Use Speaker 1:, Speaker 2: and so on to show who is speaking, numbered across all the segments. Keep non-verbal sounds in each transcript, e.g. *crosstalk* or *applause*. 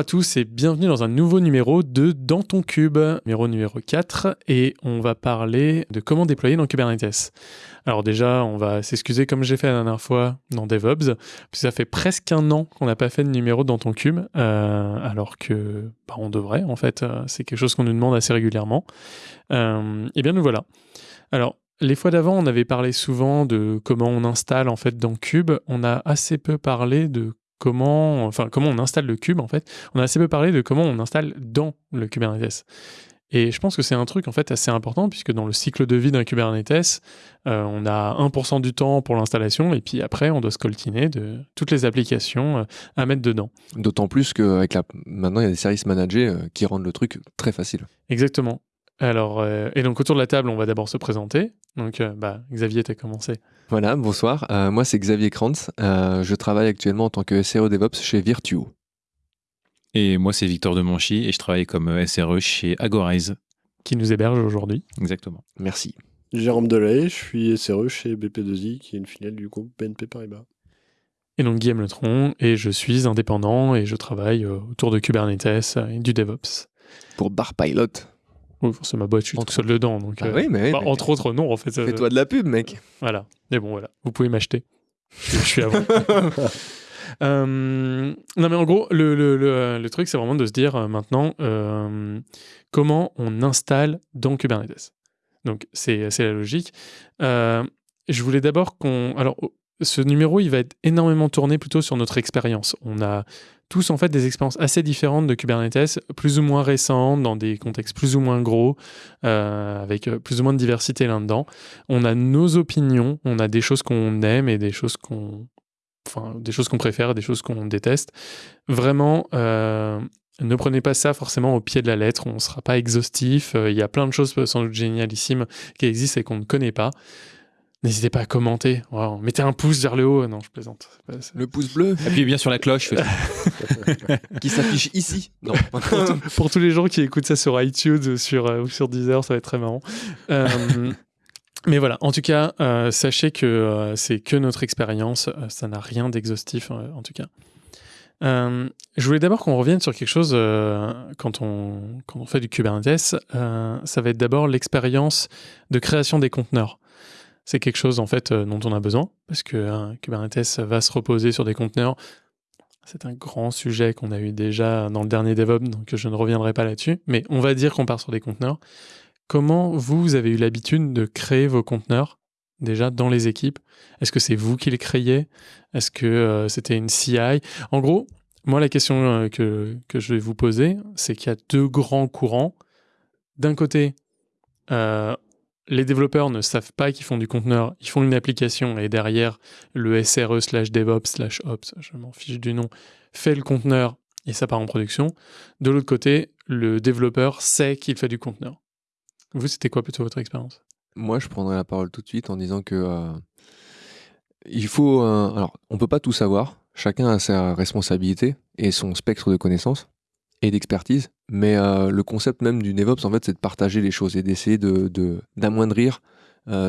Speaker 1: à tous et bienvenue dans un nouveau numéro de Dans ton cube, numéro numéro 4, et on va parler de comment déployer dans Kubernetes. Alors déjà, on va s'excuser comme j'ai fait la dernière fois dans DevOps, puis ça fait presque un an qu'on n'a pas fait de numéro dans ton cube, euh, alors que bah, on devrait en fait, euh, c'est quelque chose qu'on nous demande assez régulièrement. Euh, et bien nous voilà. Alors les fois d'avant, on avait parlé souvent de comment on installe en fait dans Cube. On a assez peu parlé de comment, enfin, comment on installe le cube en fait. On a assez peu parlé de comment on installe dans le Kubernetes. Et je pense que c'est un truc en fait assez important puisque dans le cycle de vie d'un Kubernetes, euh, on a 1% du temps pour l'installation et puis après on doit se coltiner de toutes les applications euh, à mettre dedans.
Speaker 2: D'autant plus qu'avec la... maintenant il y a des services managés euh, qui rendent le truc très facile.
Speaker 1: Exactement. Alors, et donc autour de la table, on va d'abord se présenter. Donc, bah, Xavier, tu as commencé.
Speaker 2: Voilà, bonsoir. moi, c'est Xavier Krantz. je travaille actuellement en tant que SRE DevOps chez Virtuo.
Speaker 3: Et moi, c'est Victor Demonchy et je travaille comme euh, SRE chez Agorize.
Speaker 1: Qui nous héberge aujourd'hui.
Speaker 3: Exactement.
Speaker 2: Merci.
Speaker 4: Jérôme Delay, je suis SRE chez BP2I, qui est une filiale du groupe BNP Paribas.
Speaker 1: Et donc Guillaume Letron, et je suis indépendant et je travaille euh, autour de Kubernetes et du DevOps.
Speaker 2: Pour Barpilot.
Speaker 1: Oui, ma boîte, je suis tout seul dedans. Donc,
Speaker 2: ah oui, mais,
Speaker 1: bah, Entre autres, non, en fait.
Speaker 2: Fais-toi de la pub, mec.
Speaker 1: Voilà. Mais bon, voilà. Vous pouvez m'acheter. Je, suis à vous. *laughs* Euh, non, mais en gros, le, le, le, truc, c'est vraiment de se dire euh, maintenant euh, comment on installe dans Kubernetes. Donc, c'est la logique. je voulais d'abord qu'on. Alors, ce numéro, il va être énormément tourné plutôt sur notre expérience. On a tous en fait des expériences assez différentes de Kubernetes, plus ou moins récentes, dans des contextes plus ou moins gros, avec plus ou moins de diversité là-dedans. On a nos opinions, on a des choses qu'on aime et des choses qu'on enfin, des choses qu'on préfère, des choses qu'on déteste. Vraiment, euh, ne prenez pas ça forcément au pied de la lettre, on ne sera pas exhaustif. Euh, il y a plein de choses sans doute génialissimes qui existent et qu'on ne connaît pas. N'hésitez pas à commenter. Mettez un pouce vers le haut. Non, je plaisante.
Speaker 2: Le pouce bleu.
Speaker 3: Appuyez bien sur la cloche. *laughs*
Speaker 2: qui s'affiche ici. Non.
Speaker 1: Pour tous les gens qui écoutent ça sur iTunes sur, euh, ou sur Deezer, ça va être très marrant. *laughs* Mais voilà, en tout cas, euh, sachez que euh, c'est que notre expérience, euh, ça n'a rien d'exhaustif en tout cas. je voulais d'abord qu'on revienne sur quelque chose quand, on, quand on fait du Kubernetes. ça va être d'abord l'expérience de création des conteneurs. C'est quelque chose en fait dont on a besoin parce que Kubernetes va se reposer sur des conteneurs. C'est un grand sujet qu'on a eu déjà dans le dernier DevOps, donc je ne reviendrai pas là-dessus. Mais on va dire qu'on part sur des conteneurs. Comment vous, avez eu l'habitude de créer vos conteneurs déjà dans les équipes? Est-ce que c'est vous qui les créiez? Est-ce que euh, c'était une CI En gros, moi, la question euh, que, je vais vous poser, c'est qu'il y a deux grands courants. D'un côté, euh, les développeurs ne savent pas qu'ils font du conteneur, ils font une application et derrière, le SRE slash DevOps slash Ops, je m'en fiche du nom, fait le conteneur et ça part en production. De l'autre côté, le développeur sait qu'il fait du conteneur. Vous, c'était quoi plutôt votre expérience?
Speaker 2: Moi, je prendrais la parole tout de suite en disant que euh, il faut. Euh, alors, on peut pas tout savoir. Chacun a sa responsabilité et son spectre de connaissances et d'expertise. Mais euh, le concept même du DevOps, en fait, c'est de partager les choses et d'essayer de, d'amoindrir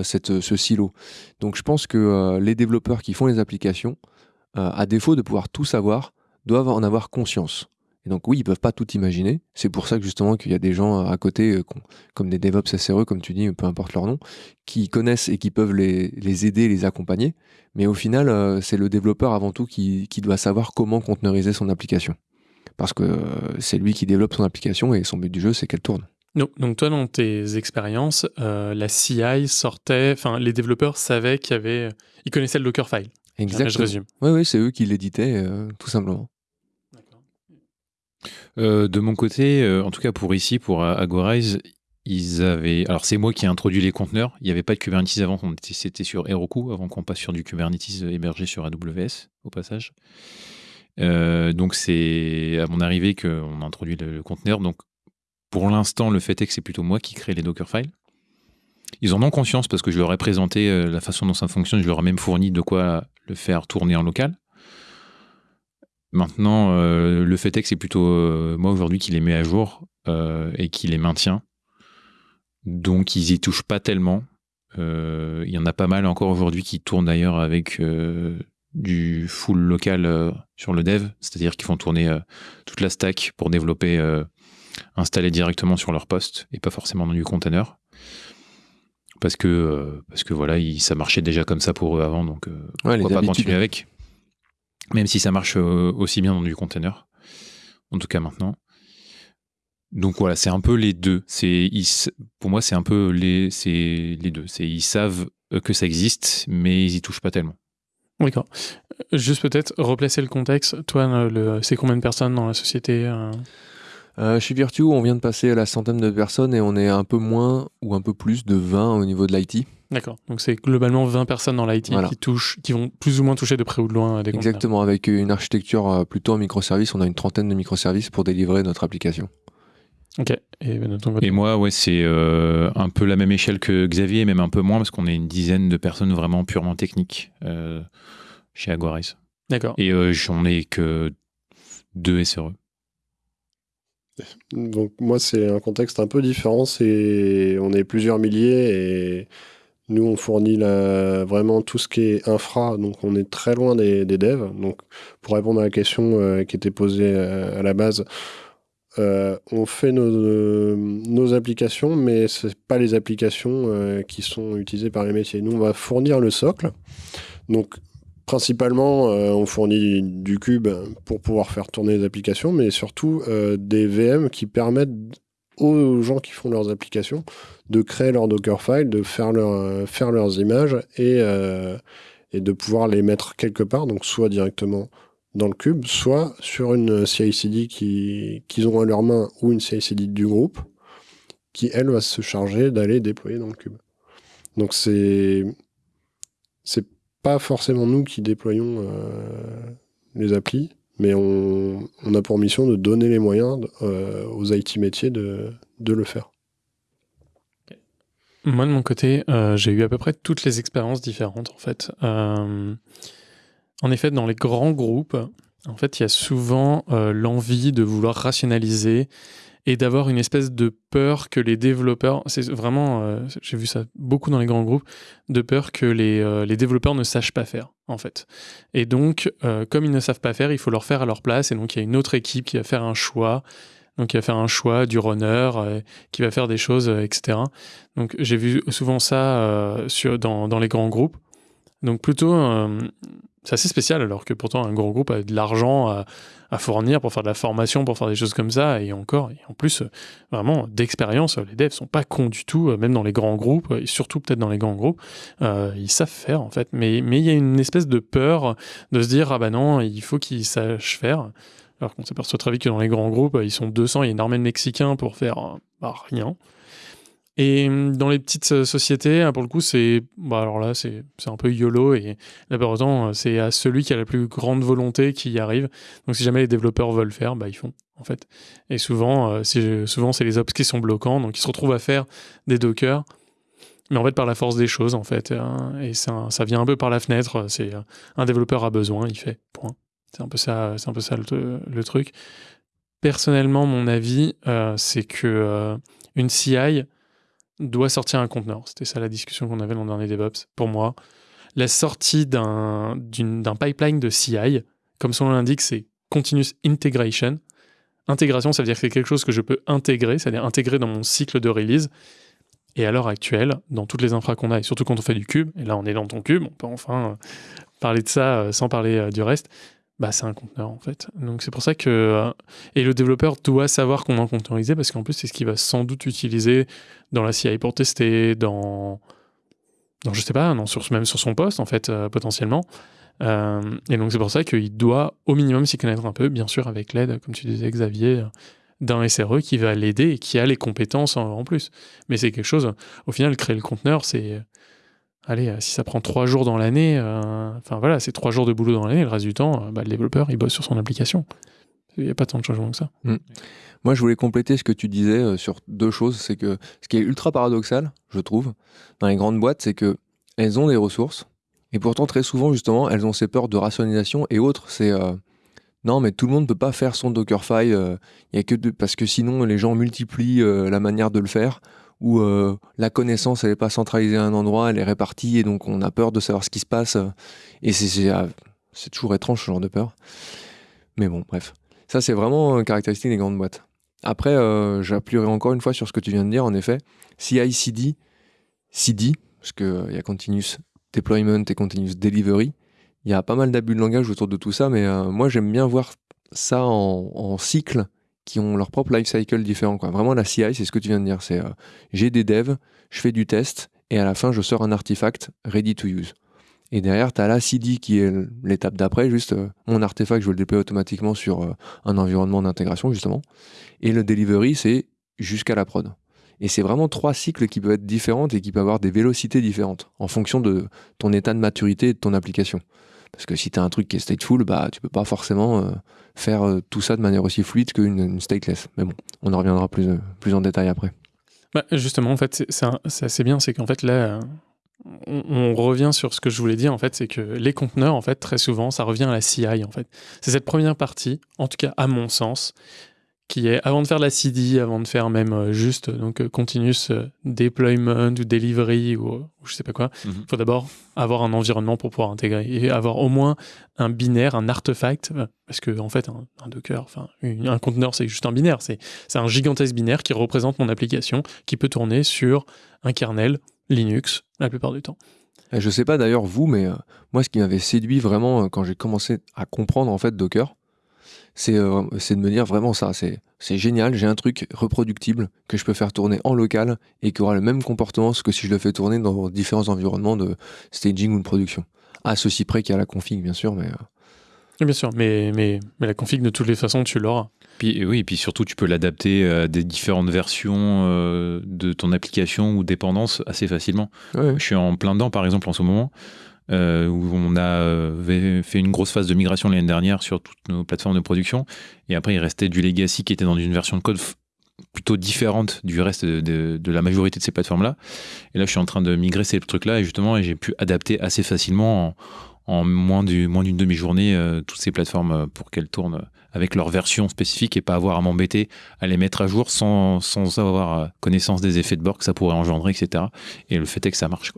Speaker 2: cette, ce silo. Donc, je pense que les développeurs qui font les applications, à défaut de pouvoir tout savoir, doivent en avoir conscience. Et donc oui, ils peuvent pas tout imaginer. C'est pour ça que justement qu'il y a des gens à côté, euh, comme des DevOps SRE, comme tu dis, peu importe leur nom, qui connaissent et qui peuvent les, les aider, les accompagner. Mais au final, euh, c'est le développeur avant tout qui, qui, doit savoir comment conteneuriser son application. Parce que euh, c'est lui qui développe son application et son but du jeu, c'est qu'elle tourne.
Speaker 1: Donc, donc, toi, dans tes expériences, la CI sortait, enfin, les développeurs savaient qu'il y avait, ils connaissaient le Dockerfile.
Speaker 2: Exactement.
Speaker 1: je résume.
Speaker 2: Oui, oui, c'est eux qui l'éditaient, tout simplement.
Speaker 3: Euh, de mon côté, euh, en tout cas pour ici, pour Agorize, ils avaient. Alors c'est moi qui ai introduit les conteneurs. Il n'y avait pas de Kubernetes avant. C'était sur Heroku avant qu'on passe sur du Kubernetes hébergé sur AWS au passage. Euh, donc c'est à mon arrivée qu'on a introduit le, conteneur. Donc pour l'instant, le fait est que c'est plutôt moi qui crée les Dockerfiles. Ils en ont conscience parce que je leur ai présenté la façon dont ça fonctionne. Je leur ai même fourni de quoi le faire tourner en local. Maintenant, euh, le fait est que c'est plutôt euh, moi aujourd'hui qui les met à jour euh, et qui les maintient. Donc, ils y touchent pas tellement. Euh, il y en a pas mal encore aujourd'hui qui tournent d'ailleurs avec euh, du full local euh, sur le dev, c'est-à-dire qu'ils font tourner euh, toute la stack pour développer, euh, installer directement sur leur poste et pas forcément dans du container. Parce que, parce que voilà, il- ça marchait déjà comme ça pour eux avant, donc
Speaker 2: Ouais,
Speaker 3: pourquoi pas continuer avec? Même si ça marche aussi bien dans du container, en tout cas maintenant. Donc voilà, c'est un peu les deux. C'est pour moi, c'est un peu les deux. C'est ils savent que ça existe, mais ils y touchent pas tellement.
Speaker 1: D'accord. Juste peut-être replacer le contexte. Toi, euh, le, c'est combien de personnes dans la société euh?
Speaker 2: Euh, chez Virtu, on vient de passer à la centaine de personnes et on est un peu moins ou un peu plus de 20 au niveau de l'IT.
Speaker 1: D'accord. Donc c'est globalement 20 personnes dans l'IT
Speaker 2: Voilà.
Speaker 1: qui touchent, qui vont plus ou moins toucher de près ou de loin des.
Speaker 2: Exactement, avec une architecture plutôt en microservices, on a une trentaine de microservices pour délivrer notre application.
Speaker 1: Ok. Et ben,
Speaker 3: moi, ouais, c'est euh, un peu la même échelle que Xavier, même un peu moins parce qu'on est une dizaine de personnes vraiment purement techniques euh, chez Aguaris.
Speaker 1: D'accord.
Speaker 3: Et euh, j'en ai que deux. SRE.
Speaker 4: Donc moi c'est un contexte un peu différent, c'est on est plusieurs milliers et nous on fournit la- vraiment tout ce qui est infra, donc on est très loin des, des devs. Donc pour répondre à la question euh, qui était posée euh, à la base, euh, on fait nos, nos applications, mais c'est pas les applications euh, qui sont utilisées par les métiers. Nous on va fournir le socle, donc Principalement, euh, on fournit du cube pour pouvoir faire tourner les applications, mais surtout euh, des VM qui permettent aux gens qui font leurs applications de créer leur Dockerfile, de faire, leur, euh, faire leurs images et, euh, et de pouvoir les mettre quelque part, donc soit directement dans le cube, soit sur une CI/CD qui- qu'ils ont à leur main ou une CI/CD du groupe qui, elle, va se charger d'aller déployer dans le cube. Donc c'est c'est pas forcément nous qui déployons euh, les applis, mais on, a pour mission de donner les moyens euh, aux IT métiers de, de le faire.
Speaker 1: Moi, de mon côté, euh, j'ai eu à peu près toutes les expériences différentes, en fait. En effet, dans les grands groupes, en fait, il y a souvent euh, l'envie de vouloir rationaliser et d'avoir une espèce de peur que les développeurs, c'est vraiment, euh, j'ai vu ça beaucoup dans les grands groupes, de peur que les, euh, les développeurs ne sachent pas faire, en fait. Et donc, comme ils ne savent pas faire, il faut leur faire à leur place, et donc il y a une autre équipe qui va faire un choix, donc il va faire un choix du runner, qui va faire des choses, etc. Donc j'ai vu souvent ça sur, dans, dans les grands groupes. Donc plutôt, c'est assez spécial alors que pourtant un grand groupe a de l'argent à, fournir pour faire de la formation, pour faire des choses comme ça. Et encore, et en plus, vraiment d'expérience, les devs sont pas cons du tout, même dans les grands groupes, et surtout peut-être dans les grands groupes, euh, ils savent faire en fait. Mais mais il y a une espèce de peur de se dire ah bah non, il faut qu'ils sachent faire. Alors qu'on s'aperçoit très vite que dans les grands groupes, ils sont 200, il y a une armée de Mexicains pour faire euh, bah, rien. Et hum, dans les petites euh, sociétés, hein, pour le coup, c'est bah alors là, c'est un peu YOLO et là, par autant, euh, c'est à celui qui a la plus grande volonté qui y arrive. Donc, si jamais les développeurs veulent faire, bah ils font en fait. Et souvent, euh, c'est souvent c'est les ops qui sont bloquants, donc ils se retrouvent à faire des Docker. Mais en fait, par la force des choses, en fait, hein, et ça, ça vient un peu par la fenêtre. C'est un développeur a besoin, il fait. Point. C'est un peu ça, c'est un peu ça le, truc. Personnellement, mon avis, c'est que une CI doit sortir un conteneur. C'était ça la discussion qu'on avait dans le dernier DevOps. Pour moi, la sortie d'un pipeline de CI, comme son nom l'indique, c'est Continuous Integration. Intégration, ça veut dire que c'est quelque chose que je peux intégrer, c'est-à-dire intégrer dans mon cycle de release. Et à l'heure actuelle, dans toutes les infras qu'on a, et surtout quand on fait du cube, et là on est dans ton cube, on peut enfin euh, parler de ça euh, sans parler euh, du reste, bah c'est un conteneur en fait. Donc c'est pour ça que... euh, et le développeur doit savoir comment conteneuriser, parce qu'en plus c'est ce qu'il va sans doute utiliser dans la CI pour tester, dans... dans je sais pas, non, sur, même sur son poste en fait, euh, potentiellement. Euh, et donc c'est pour ça qu'il doit au minimum s'y connaître un peu, bien sûr avec l'aide, comme tu disais Xavier, d'un SRE qui va l'aider et qui a les compétences en, en plus. Mais c'est quelque chose, au final, créer le conteneur, c'est... Allez, euh, si ça prend trois jours dans l'année, euh, enfin voilà, c'est trois jours de boulot dans l'année, le reste du temps, euh, bah, le développeur, il bosse sur son application. Il n'y a pas tant de changements que ça.
Speaker 2: Moi, je voulais compléter ce que tu disais sur deux choses. C'est que ce qui est ultra paradoxal, je trouve, dans les grandes boîtes, c'est que elles ont des ressources et pourtant très souvent, justement, elles ont ces peurs de rationalisation et autres. C'est non, mais tout le monde ne peut pas faire son Dockerfile. Il y a que parce que sinon les gens multiplient la manière de le faire où euh, la connaissance, n'est pas centralisée à un endroit, elle est répartie, et donc on a peur de savoir ce qui se passe. Et c'est ah, c'est toujours étrange, ce genre de peur. Mais bon, bref. Ça, c'est vraiment une caractéristique des grandes boîtes. Après, euh, j'appuierai encore une fois sur ce que tu viens de dire, en effet. CI, CD, parce qu'il y a Continuous Deployment et Continuous Delivery. Il y a pas mal d'abus de langage autour de tout ça, mais moi, j'aime bien voir ça en cycle qui ont leur propre life cycle différent. Vraiment, la CI, c'est ce que tu viens de dire. C'est euh, j'ai des devs, je fais du test, et à la fin, je sors un artefact ready to use. Et derrière, tu as la CD qui est l'étape d'après, juste euh, mon artefact, je veux le déployer automatiquement sur euh, un environnement d'intégration, justement. Et le delivery, c'est jusqu'à la prod. Et c'est vraiment trois cycles qui peuvent être différents et qui peuvent avoir des vélocités différentes en fonction de ton état de maturité et de ton application. Parce que si tu as un truc qui est stateful, bah, tu peux pas forcément euh, faire euh, tout ça de manière aussi fluide qu'une une stateless. Mais bon, on en reviendra plus, euh, plus en détail après.
Speaker 1: Bah, justement, en fait, c'est assez bien, c'est qu'en fait, là, on, revient sur ce que je voulais dire, en fait, c'est que les conteneurs, en fait, très souvent, ça revient à la CI, en fait. C'est cette première partie, en tout cas, à mon sens, qui est avant de faire la CD, avant de faire même euh, juste donc euh, continuous euh, deployment ou delivery ou, je sais pas quoi, il mhm. faut d'abord avoir un environnement pour pouvoir intégrer et avoir au moins un binaire, un artefact, parce que en fait un, Docker, enfin un conteneur c'est juste un binaire, c'est un gigantesque binaire qui représente mon application qui peut tourner sur un kernel Linux la plupart du temps.
Speaker 2: Je sais pas d'ailleurs vous, mais moi ce qui m'avait séduit vraiment quand j'ai commencé à comprendre en fait Docker, euh, c'est de me dire vraiment ça. C'est génial, j'ai un truc reproductible que je peux faire tourner en local et qui aura le même comportement que si je le fais tourner dans différents environnements de staging ou de production. À ceci près qu'il y a la config, bien sûr, mais.
Speaker 1: Euh. Bien sûr, mais, mais, mais la config, de toutes les façons, tu l'auras.
Speaker 3: Puis, oui, et puis surtout, tu peux l'adapter à des différentes versions euh, de ton application ou dépendance assez facilement. Je suis en plein dedans, par exemple, en ce moment. Euh, où on a euh, fait une grosse phase de migration l'année dernière sur toutes nos plateformes de production. Et après, il restait du legacy qui était dans une version de code plutôt différente du reste de, la majorité de ces plateformes-là. Et là, je suis en train de migrer ces trucs-là et justement, j'ai pu adapter assez facilement en, moins d'une demi-journée euh, toutes ces plateformes pour qu'elles tournent avec leur version spécifique et pas avoir à m'embêter à les mettre à jour sans, avoir connaissance des effets de bord que ça pourrait engendrer, etc. Et le fait est que ça marche.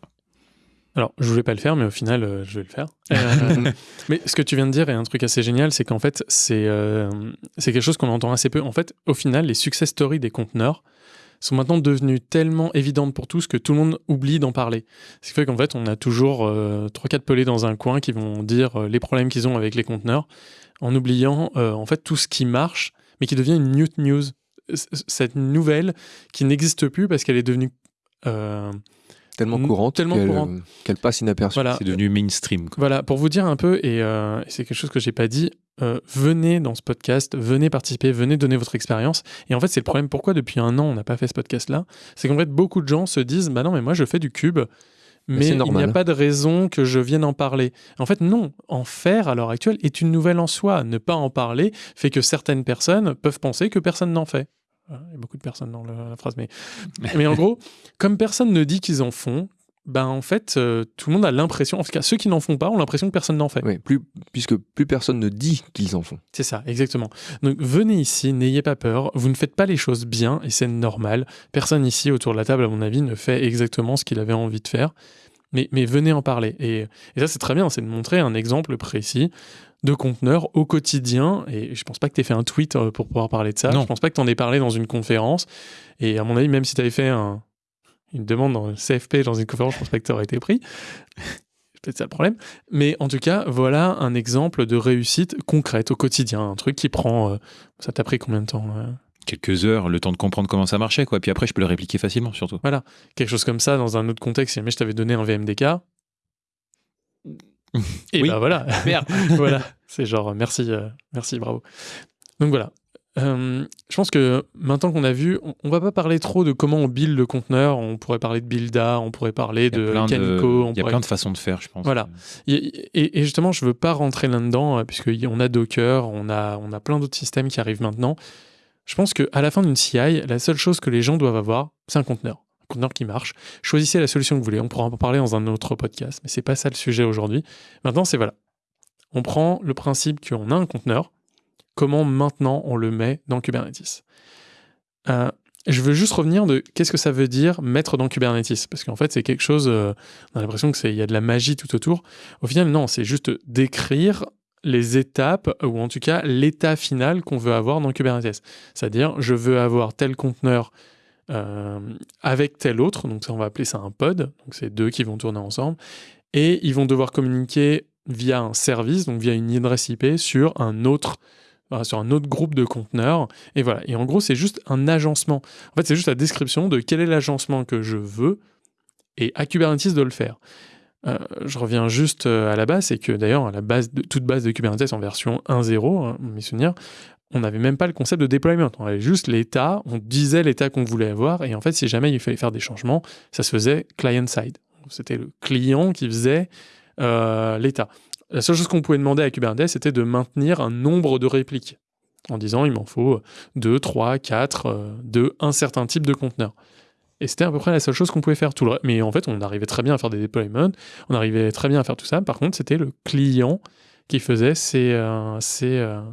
Speaker 1: Alors, je voulais pas le faire, mais au final, euh, je vais le faire. Euh, *laughs* mais ce que tu viens de dire est un truc assez génial, c'est qu'en fait, c'est euh, quelque chose qu'on entend assez peu. En fait, au final, les success stories des conteneurs sont maintenant devenues tellement évidentes pour tous que tout le monde oublie d'en parler. Ce qui fait qu'en fait, on a toujours trois, quatre pelés dans un coin qui vont dire les problèmes qu'ils ont avec les conteneurs, en oubliant en fait tout ce qui marche, mais qui devient une new news. Cette nouvelle qui n'existe plus parce qu'elle est devenue
Speaker 2: tellement courante
Speaker 1: euh,
Speaker 2: qu'elle passe inaperçue.
Speaker 3: C'est devenu mainstream.
Speaker 1: Voilà, pour vous dire un peu, et euh, c'est quelque chose que j'ai pas dit, euh, venez dans ce podcast, venez participer, venez donner votre expérience. Et en fait, c'est le problème. Pourquoi depuis un an on n'a pas fait ce podcast-là? C'est qu'en fait, beaucoup de gens se disent, bah non, mais moi je fais du cube. Mais, il n'y a pas de raison que je vienne en parler. En fait, non. En faire à l'heure actuelle est une nouvelle en soi. Ne pas en parler fait que certaines personnes peuvent penser que personne n'en fait. Il y a beaucoup de personnes dans la phrase, mais, mais en gros, comme personne ne dit qu'ils en font, ben en fait, euh, tout le monde a l'impression, en tout cas ceux qui n'en font pas ont l'impression que personne n'en fait.
Speaker 2: Oui, plus, puisque plus personne ne dit qu'ils en font.
Speaker 1: C'est ça, exactement. Donc venez ici, n'ayez pas peur, vous ne faites pas les choses bien et c'est normal. Personne ici autour de la table, à mon avis, ne fait exactement ce qu'il avait envie de faire. Mais, mais venez en parler. Et, et ça, c'est très bien, c'est de montrer un exemple précis de conteneurs au quotidien. Et je pense pas que tu aies fait un tweet euh, pour pouvoir parler de ça. Je Je pense pas que tu en aies parlé dans une conférence. Et à mon avis, même si tu avais fait une demande dans le CFP dans une conférence, je pense pas que tu aurais été pris. peut-être ça le problème. Mais en tout cas, voilà un exemple de réussite concrète au quotidien. Un truc qui prend. Euh, ça t'a pris combien de temps euh?
Speaker 3: Quelques heures, le temps de comprendre comment ça marchait, quoi. Puis après, je peux le répliquer facilement, surtout.
Speaker 1: Voilà, quelque chose comme ça dans un autre contexte. Si jamais je t'avais donné un VMDK, *laughs* et oui. bah voilà. Merde. *laughs* voilà. C'est genre merci, euh, merci, bravo. Donc voilà. Euh, je pense que maintenant qu'on a vu, on, va pas parler trop de comment on build le conteneur. On pourrait parler de builda, on pourrait parler de Canico.
Speaker 3: Il y a plein de façons de faire, je pense.
Speaker 1: Voilà. Et, et justement, je veux pas rentrer là-dedans euh, puisqu'on a Docker, on a, on a plein d'autres systèmes qui arrivent maintenant. Je pense qu'à la fin d'une CI, la seule chose que les gens doivent avoir, c'est un conteneur conteneur qui marche. Choisissez la solution que vous voulez. On pourra en parler dans un autre podcast, mais c'est pas ça le sujet aujourd'hui. Maintenant, c'est voilà. On prend le principe qu'on a un conteneur. Comment maintenant on le met dans Kubernetes? Euh, je veux juste revenir de qu'est-ce que ça veut dire mettre dans Kubernetes? Parce qu'en fait, c'est quelque chose, euh, on a l'impression qu'il y a de la magie tout autour. Au final, non, c'est juste décrire les étapes, ou en tout cas l'état final qu'on veut avoir dans Kubernetes. C'est-à-dire, je veux avoir tel conteneur euh, avec tel autre, donc ça, on va appeler ça un pod, donc c'est deux qui vont tourner ensemble, et ils vont devoir communiquer via un service, donc via une adresse IP sur un autre sur un autre groupe de conteneurs. Et voilà. Et en gros, c'est juste un agencement. En fait, c'est juste la description de quel est l'agencement que je veux et à Kubernetes de le faire. Euh, je reviens juste euh, à la base, c'est que d'ailleurs, à la base de, toute base de Kubernetes en version 1.0, hein, mes souvenirs, on n'avait même pas le concept de deployment. On avait juste l'état, on disait l'état qu'on voulait avoir, et en fait, si jamais il fallait faire des changements, ça se faisait client-side. C'était le client qui faisait euh, l'état. La seule chose qu'on pouvait demander à Kubernetes, c'était de maintenir un nombre de répliques, en disant il m'en faut 2, 3, 4 de un certain type de conteneur. Et c'était à peu près la seule chose qu'on pouvait faire. Tout le... Mais en fait, on arrivait très bien à faire des deployments, on arrivait très bien à faire tout ça. Par contre, c'était le client qui faisait ces, euh, euh,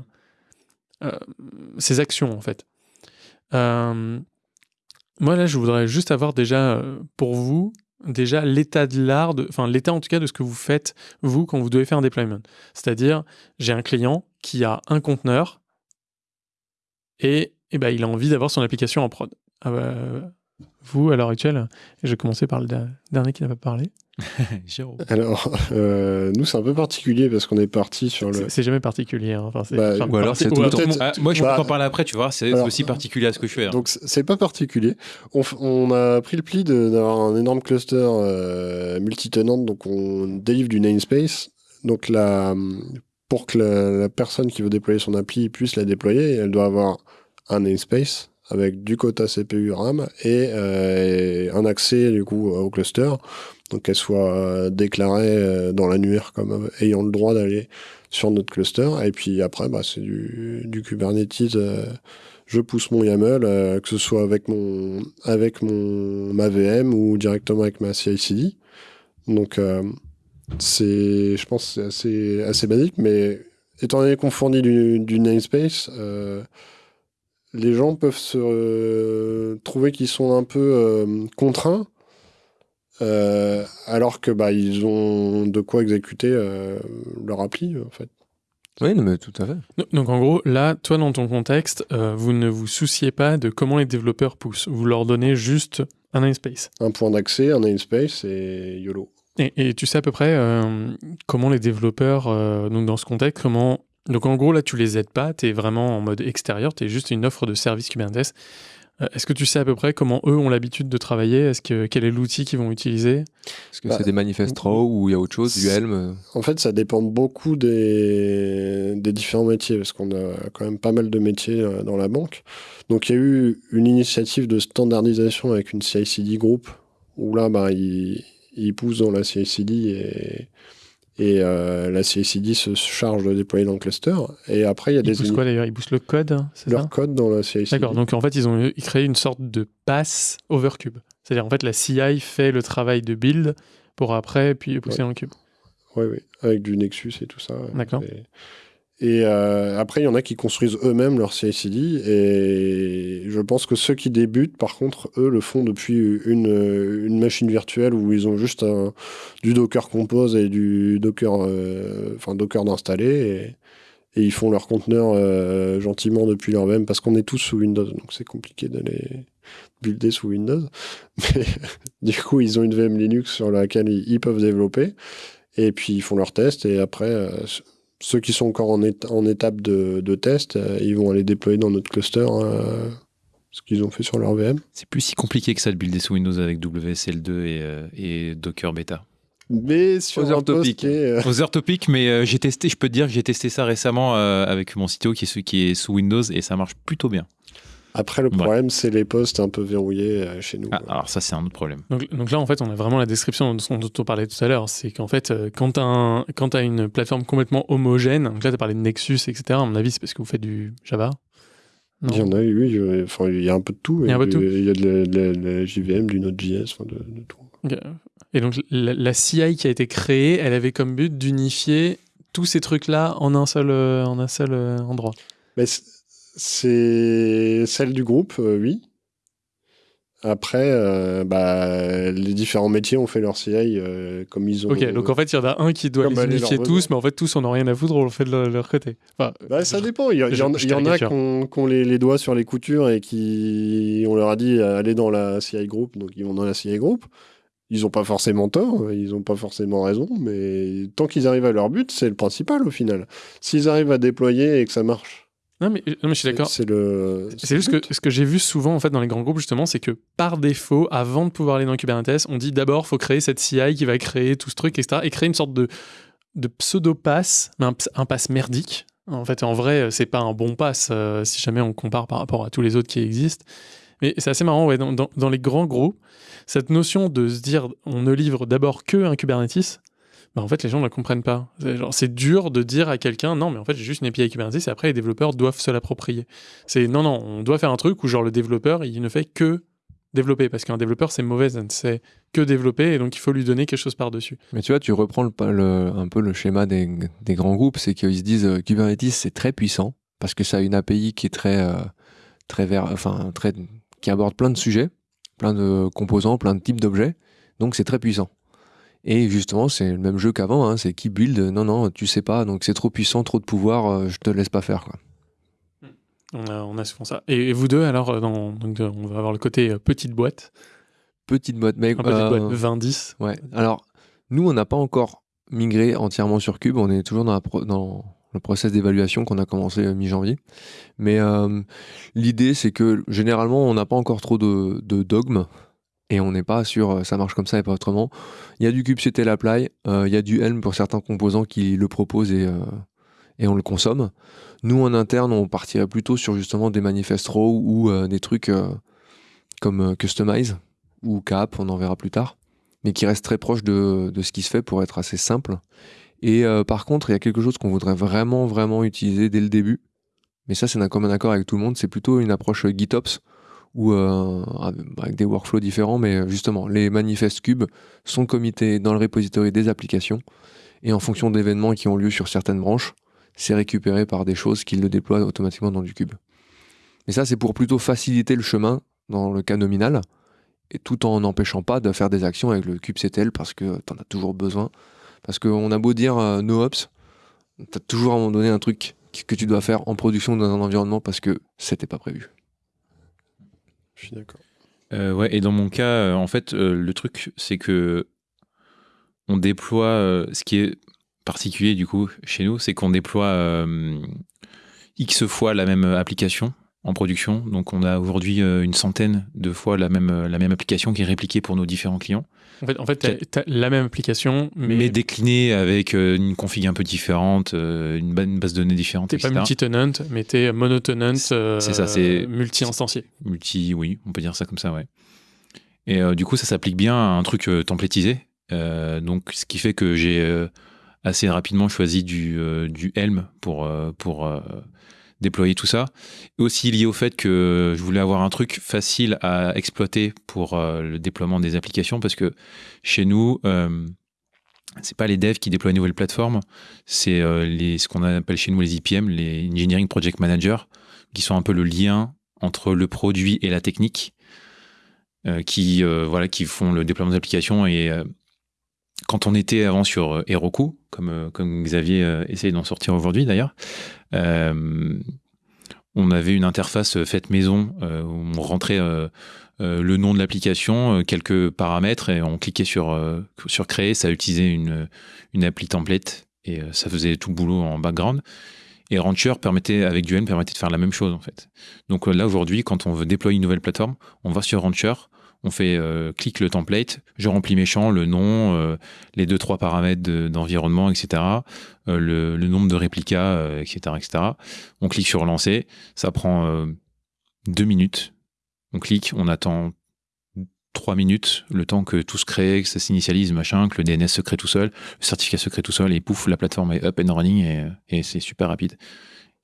Speaker 1: euh, actions, en fait. moi, là, je voudrais juste avoir déjà, pour vous, déjà l'état de l'art, enfin l'état en tout cas de ce que vous faites, vous, quand vous devez faire un deployment. C'est-à-dire, j'ai un client qui a un conteneur et, et ben, il a envie d'avoir son application en prod. Vous, à l'heure actuelle, et je vais commencer par le dernier qui n'a pas parlé. *laughs*
Speaker 4: Jérôme. Alors, euh, nous, c'est un peu particulier parce qu'on est parti sur le.
Speaker 1: C'est jamais particulier. Hein. Enfin,
Speaker 3: bah, ou alors, c'est tout ah, moi, je peux bah, en parler après, tu vois. C'est aussi particulier à ce que je fais. Hein.
Speaker 4: Donc, c'est pas particulier. On, a pris le pli d'avoir un énorme cluster euh, multi-tenant, donc on délivre du namespace. Donc, la, pour que la, personne qui veut déployer son appli puisse la déployer, elle doit avoir un namespace avec du quota CPU RAM et euh, un accès du coup au cluster, donc qu'elle soit déclarée euh, dans l'annuaire comme ayant le droit d'aller sur notre cluster. Et puis après, bah, c'est du, Kubernetes. Euh, je pousse mon YAML, que ce soit avec mon avec mon ma VM ou directement avec ma CI/CD. Donc c'est, je pense, c'est assez assez basique, mais étant donné qu'on fournit du, du namespace les gens peuvent se euh, trouver qu'ils sont un peu euh, contraints, euh, alors que bah, ils ont de quoi exécuter leur appli, en fait.
Speaker 2: Oui, mais tout à fait.
Speaker 1: Donc en gros, là, toi, dans ton contexte, vous ne vous souciez pas de comment les développeurs poussent. Vous leur donnez juste un namespace.
Speaker 4: Un point d'accès, un namespace et YOLO.
Speaker 1: Et, et, tu sais à peu près comment les développeurs, donc dans ce contexte, comment donc en gros, là, tu les aides pas, tu es vraiment en mode extérieur, tu es juste une offre de service Kubernetes. Euh, est-ce que tu sais à peu près comment eux ont l'habitude de travailler? Est-ce que quel est l'outil qu'ils vont utiliser?
Speaker 2: Est-ce que c'est bah, des manifestes raw ou il y a autre chose, du Helm?
Speaker 4: En fait, ça dépend beaucoup des, des différents métiers, parce qu'on a quand même pas mal de métiers euh, dans la banque. Donc il y a eu une initiative de standardisation avec une CI/CD group, où là, bah, ils, ils poussent dans la CI/CD et et euh, la CICD se charge de déployer dans le cluster. Et après, il y a
Speaker 1: ils des. Ils quoi d'ailleurs? Ils boostent le code
Speaker 4: Leur code dans la CICD.
Speaker 1: D'accord, donc en fait, ils ont créé une sorte de pass over cube. C'est-à-dire, en fait, la CI fait le travail de build pour après, puis pousser dans le cube.
Speaker 4: Oui, oui, avec du Nexus et tout ça.
Speaker 1: D'accord.
Speaker 4: Et euh, après, il y en a qui construisent eux-mêmes leur CI/CD. Et je pense que ceux qui débutent, par contre, eux, le font depuis une, machine virtuelle où ils ont juste du Docker Compose et du Docker, euh, enfin Docker d'installer. Et, ils font leur conteneur euh, gentiment depuis leur VM parce qu'on est tous sous Windows. Donc c'est compliqué d'aller builder sous Windows. *laughs* Mais du coup, ils ont une VM Linux sur laquelle ils, peuvent développer. Et puis ils font leurs tests. Et après ceux qui sont encore en, en étape de, de test, euh, ils vont aller déployer dans notre cluster euh, ce qu'ils ont fait sur leur VM.
Speaker 3: C'est plus si compliqué que ça de builder sous Windows avec WSL2 et, euh, et Docker Beta.
Speaker 4: Mais sur
Speaker 3: Other Topic. Other Topic, mais j'ai testé, je peux te dire que j'ai testé ça récemment avec mon CTO qui est, qui est sous Windows et ça marche plutôt bien.
Speaker 4: Après, le problème, c'est les postes un peu verrouillés euh, chez nous.
Speaker 3: Ah, alors ça, c'est un autre problème.
Speaker 1: Donc, là, en fait, on a vraiment la description dont, on parlait tout à l'heure. C'est qu'en fait, euh, quand tu as, une plateforme complètement homogène, donc là, tu as parlé de Nexus, etc. À mon avis, c'est parce que vous faites du Java
Speaker 4: Il y en a, oui. Enfin, il y a un peu de tout.
Speaker 1: Il y a un peu de tout.
Speaker 4: Il y a de la, JVM, du Node.js, enfin, de, de, tout.
Speaker 1: Et donc, la, CI qui a été créée, elle avait comme but d'unifier tous ces trucs-là en un seul, euh, en un seul endroit.
Speaker 4: Mais c'est celle du groupe, euh, oui. Après, euh, bah, les différents métiers ont fait leur CI euh, comme ils ont.
Speaker 1: Ok, donc en fait, il y en a un qui doit
Speaker 4: Comme
Speaker 1: les unifier tous,
Speaker 4: besoin.
Speaker 1: mais en fait, tous, on n'a rien à foutre, on le fait de leur, leur côté. Enfin,
Speaker 4: Bah, ça dépend. Il y, a- en, y a qui ont, les, les doigts sur les coutures et qui, on leur a dit allez dans la CI Group, donc ils vont dans la CI Group. Ils n'ont pas forcément tort, ils n'ont pas forcément raison, mais tant qu'ils arrivent à leur but, c'est le principal au final. S'ils arrivent à déployer et que ça marche,
Speaker 1: non, mais, non, mais je suis d'accord.
Speaker 4: c'est le.
Speaker 1: C'est juste que ce que j'ai vu souvent en fait dans les grands groupes justement, c'est que par défaut, avant de pouvoir aller dans Kubernetes, on dit d'abord faut créer cette CI qui va créer tout ce truc, etc. Et créer une sorte de, de pseudo pass, mais un, ps- un pass merdique. En fait, en vrai, c'est pas un bon pass euh, si jamais on compare par rapport à tous les autres qui existent. Mais c'est assez marrant, ouais, dans, dans- dans les grands groupes, cette notion de se dire on ne livre d'abord que un Kubernetes, bah, en fait, les gens ne la comprennent pas. C'est dur de dire à quelqu'un non, mais en fait, j'ai juste une API Kubernetes et après, les développeurs doivent se l'approprier. Non, non, on doit faire un truc où genre le développeur, il ne fait que développer parce qu'un développeur, c'est mauvais, c'est que développer et donc il faut lui donner quelque chose par-dessus.
Speaker 2: Mais tu vois, tu reprends un peu le schéma des, grands groupes, c'est qu'ils se disent euh, Kubernetes c'est très puissant parce que ça a une API qui est très, euh, très vers, enfin très, qui aborde plein de sujets, plein de composants, plein de types d'objets, donc c'est très puissant. Et justement, c'est le même jeu qu'avant, hein, c'est qui build, non non, tu sais pas, donc c'est trop puissant, trop de pouvoir, euh, je te laisse pas faire quoi.
Speaker 1: On a, on a souvent ça. Et, et vous deux, alors, euh, dans, donc, euh, on va avoir le côté petite boîte,
Speaker 2: Petite boîte, mais
Speaker 1: petite boîte 20-10.
Speaker 2: Ouais. Alors, nous, on n'a pas encore migré entièrement sur Cube. On est toujours dans, la pro- dans le process d'évaluation qu'on a commencé mi-janvier. Mais euh, l'idée, c'est que généralement, on n'a pas encore trop de, de dogmes. Et on n'est pas sur euh, ça marche comme ça et pas autrement. Il y a du kubectl apply, euh, il y a du Helm pour certains composants qui le proposent et, euh, et on le consomme. Nous, en interne, on partirait plutôt sur justement des manifest raw ou des trucs comme Customize ou Cap, on en verra plus tard mais qui reste très proche de, de ce qui se fait pour être assez simple. Et par contre, il y a quelque chose qu'on voudrait vraiment, vraiment utiliser dès le début. Mais ça, c'est d'un commun accord avec tout le monde. C'est plutôt une approche GitOps, ou euh, avec des workflows différents, mais euh, justement, les manifestes cubes sont committés dans le repository des applications. Et en fonction d'événements qui ont lieu sur certaines branches, c'est récupéré par des choses qui le déploient automatiquement dans du cube. Mais ça, c'est pour plutôt faciliter le chemin dans le cas nominal et tout en n'empêchant pas de faire des actions avec le kubectl parce que tu en as toujours besoin. Parce qu'on a beau dire euh, no ops, tu as toujours à un moment donné un truc que tu dois faire en production dans un environnement parce que c'était pas prévu.
Speaker 4: Je suis d'accord.
Speaker 3: Euh, ouais, et dans mon cas, euh, en fait, euh, le truc, c'est que on déploie. ce qui est particulier du coup chez nous, c'est qu'on déploie x fois la même application en production. Donc, on a aujourd'hui euh, une centaine de fois la même euh, la même application qui est répliquée pour nos différents clients,
Speaker 1: En fait, en fait t'as la même application, mais,
Speaker 3: mais, déclinée avec euh, une config un peu différente, une, ba- une base de données différente,
Speaker 1: t'es pas multi-tenant, mais t'es monotenant, euh,
Speaker 3: c'est ça, c'est-
Speaker 1: multi-instancié.
Speaker 3: multi, oui, on peut dire ça comme ça, ouais. Et euh, du coup, ça s'applique bien à un truc euh, templétisé. Donc, ce qui fait que j'ai assez rapidement choisi du, du Helm pour, pour déployer tout ça. Aussi lié au fait que je voulais avoir un truc facile à exploiter pour euh, le déploiement des applications parce que chez nous, euh, c'est pas les devs qui déploient une nouvelle plateforme, c'est euh, les, ce qu'on appelle chez nous les IPM, les Engineering Project Managers, qui sont un peu le lien entre le produit et la technique, euh, qui, voilà, qui font le déploiement des applications. Et quand on était avant sur Heroku, comme, euh, comme Xavier euh, essaye d'en sortir aujourd'hui d'ailleurs, euh, on avait une interface faite maison où on rentrait le nom de l'application, quelques paramètres et on cliquait sur, sur créer, ça utilisait une, une appli template et ça faisait tout le boulot en background. Et Rancher permettait, avec du Helm, permettait de faire la même chose en fait. Donc là aujourd'hui, quand on veut déployer une nouvelle plateforme, on va sur Rancher, on fait euh, clique le template, je remplis mes champs, le nom, euh, les deux trois paramètres de- d'environnement, etc., euh, le, nombre de réplicas, euh, etc., etc. On clique sur lancer, ça prend deux minutes. On clique, on attend trois minutes, le temps que tout se crée, que ça s'initialise, machin, que le DNS se crée tout seul, le certificat se crée tout seul, et pouf, la plateforme est up and running et, c'est super rapide.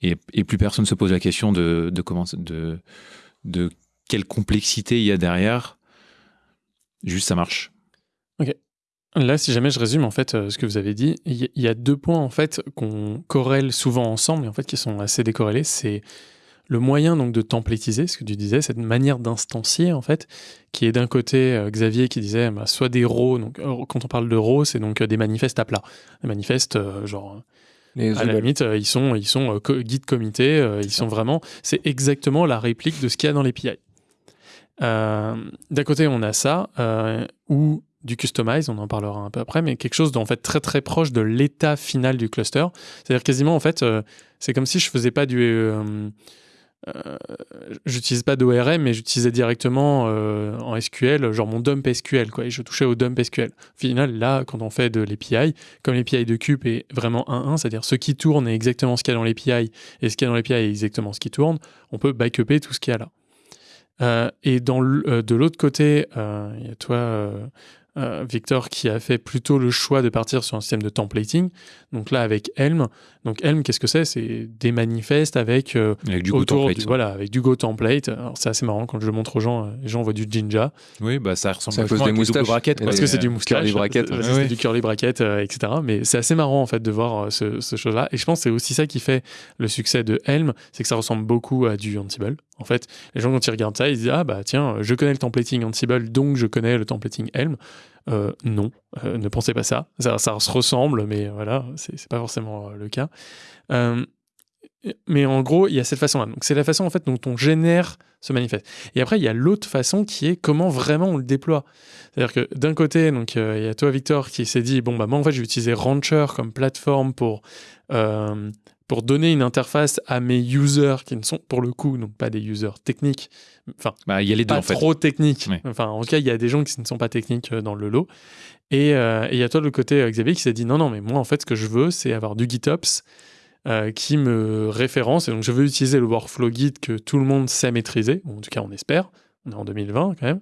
Speaker 3: Et, plus personne se pose la question de, comment, de quelle complexité il y a derrière. Juste ça marche.
Speaker 1: Là, si jamais je résume en fait euh, ce que vous avez dit, il y, a deux points en fait qu'on corrèle souvent ensemble et en fait qui sont assez décorrélés. C'est le moyen donc de templatiser, ce que tu disais, cette manière d'instancier en fait, qui est d'un côté euh, Xavier qui disait bah, soit des RAW, donc euh, quand on parle de RAW, c'est donc euh, des manifestes à plat, des manifestes euh, genre
Speaker 2: Les
Speaker 1: à la limite euh, ils sont ils sont euh, co- guide comité, euh, ils sont vraiment c'est exactement la réplique de ce qu'il y a dans l'API. Euh, d'un côté on a ça euh, ou du customize, on en parlera un peu après, mais quelque chose d'en fait très très proche de l'état final du cluster. C'est-à-dire quasiment en fait, euh, c'est comme si je faisais pas du, euh, euh, j'utilise pas d'ORM, mais j'utilisais directement euh, en SQL, genre mon dump SQL, quoi, et je touchais au dump SQL. Au final, là, quand on fait de l'API, comme l'API de Cube est vraiment 1-1, c'est-à-dire ce qui tourne est exactement ce qu'il y a dans l'API, et ce qu'il y a dans l'API est exactement ce qui tourne, on peut backuper tout ce qu'il y a là. Euh, et dans euh, de l'autre côté, euh, il y a toi, euh, Victor, qui a fait plutôt le choix de partir sur un système de templating. Donc là, avec Helm. Donc Helm, qu'est-ce que c'est? C'est des manifestes avec euh,
Speaker 3: Avec du Go
Speaker 1: autour
Speaker 3: template.
Speaker 1: du,
Speaker 3: ça.
Speaker 1: voilà, avec du Go template. Alors c'est assez marrant quand je le montre aux gens. euh, Les gens voient du Jinja
Speaker 3: Oui, bah ça ressemble
Speaker 2: C'est à cause des moustaches.
Speaker 3: quoi.
Speaker 1: parce que c'est du moustache,
Speaker 2: curly bracket,
Speaker 1: c'est-
Speaker 2: ouais.
Speaker 1: c'est
Speaker 3: Ouais.
Speaker 1: du curly bracket, euh, etc. Mais c'est assez marrant en fait de voir euh, ce, ce chose-là. Et je pense que c'est aussi ça qui fait le succès de Helm, c'est que ça ressemble beaucoup à du Ansible. En fait, les gens quand ils regardent ça, ils disent ah bah tiens, je connais le templating Ansible, donc je connais le templating Helm. Euh, non, euh, ne pensez pas ça. ça. Se ressemble, mais voilà, c'est pas forcément euh, le cas. Mais en gros, il y a cette façon-là. Donc c'est la façon en fait dont on génère ce manifeste. Et après, il y a l'autre façon qui est comment vraiment on le déploie. C'est-à-dire que d'un côté, donc il y a toi Victor qui s'est dit bon bah moi en fait je vais utiliser Rancher comme plateforme pour pour donner une interface à mes users qui ne sont pour le coup donc pas des users techniques, enfin
Speaker 3: Bah, il y a les deux
Speaker 1: pas
Speaker 3: en fait.
Speaker 1: trop techniques. Enfin en tout cas il y a des gens qui ne sont pas techniques euh, dans le lot. Et euh, et il y a toi de l'autre côté euh, Xavier qui s'est dit non non mais moi en fait ce que je veux c'est avoir du GitOps euh, qui me référence et donc je veux utiliser le workflow Git que tout le monde sait maîtriser, ou en tout cas on espère, on est en 2020 quand même.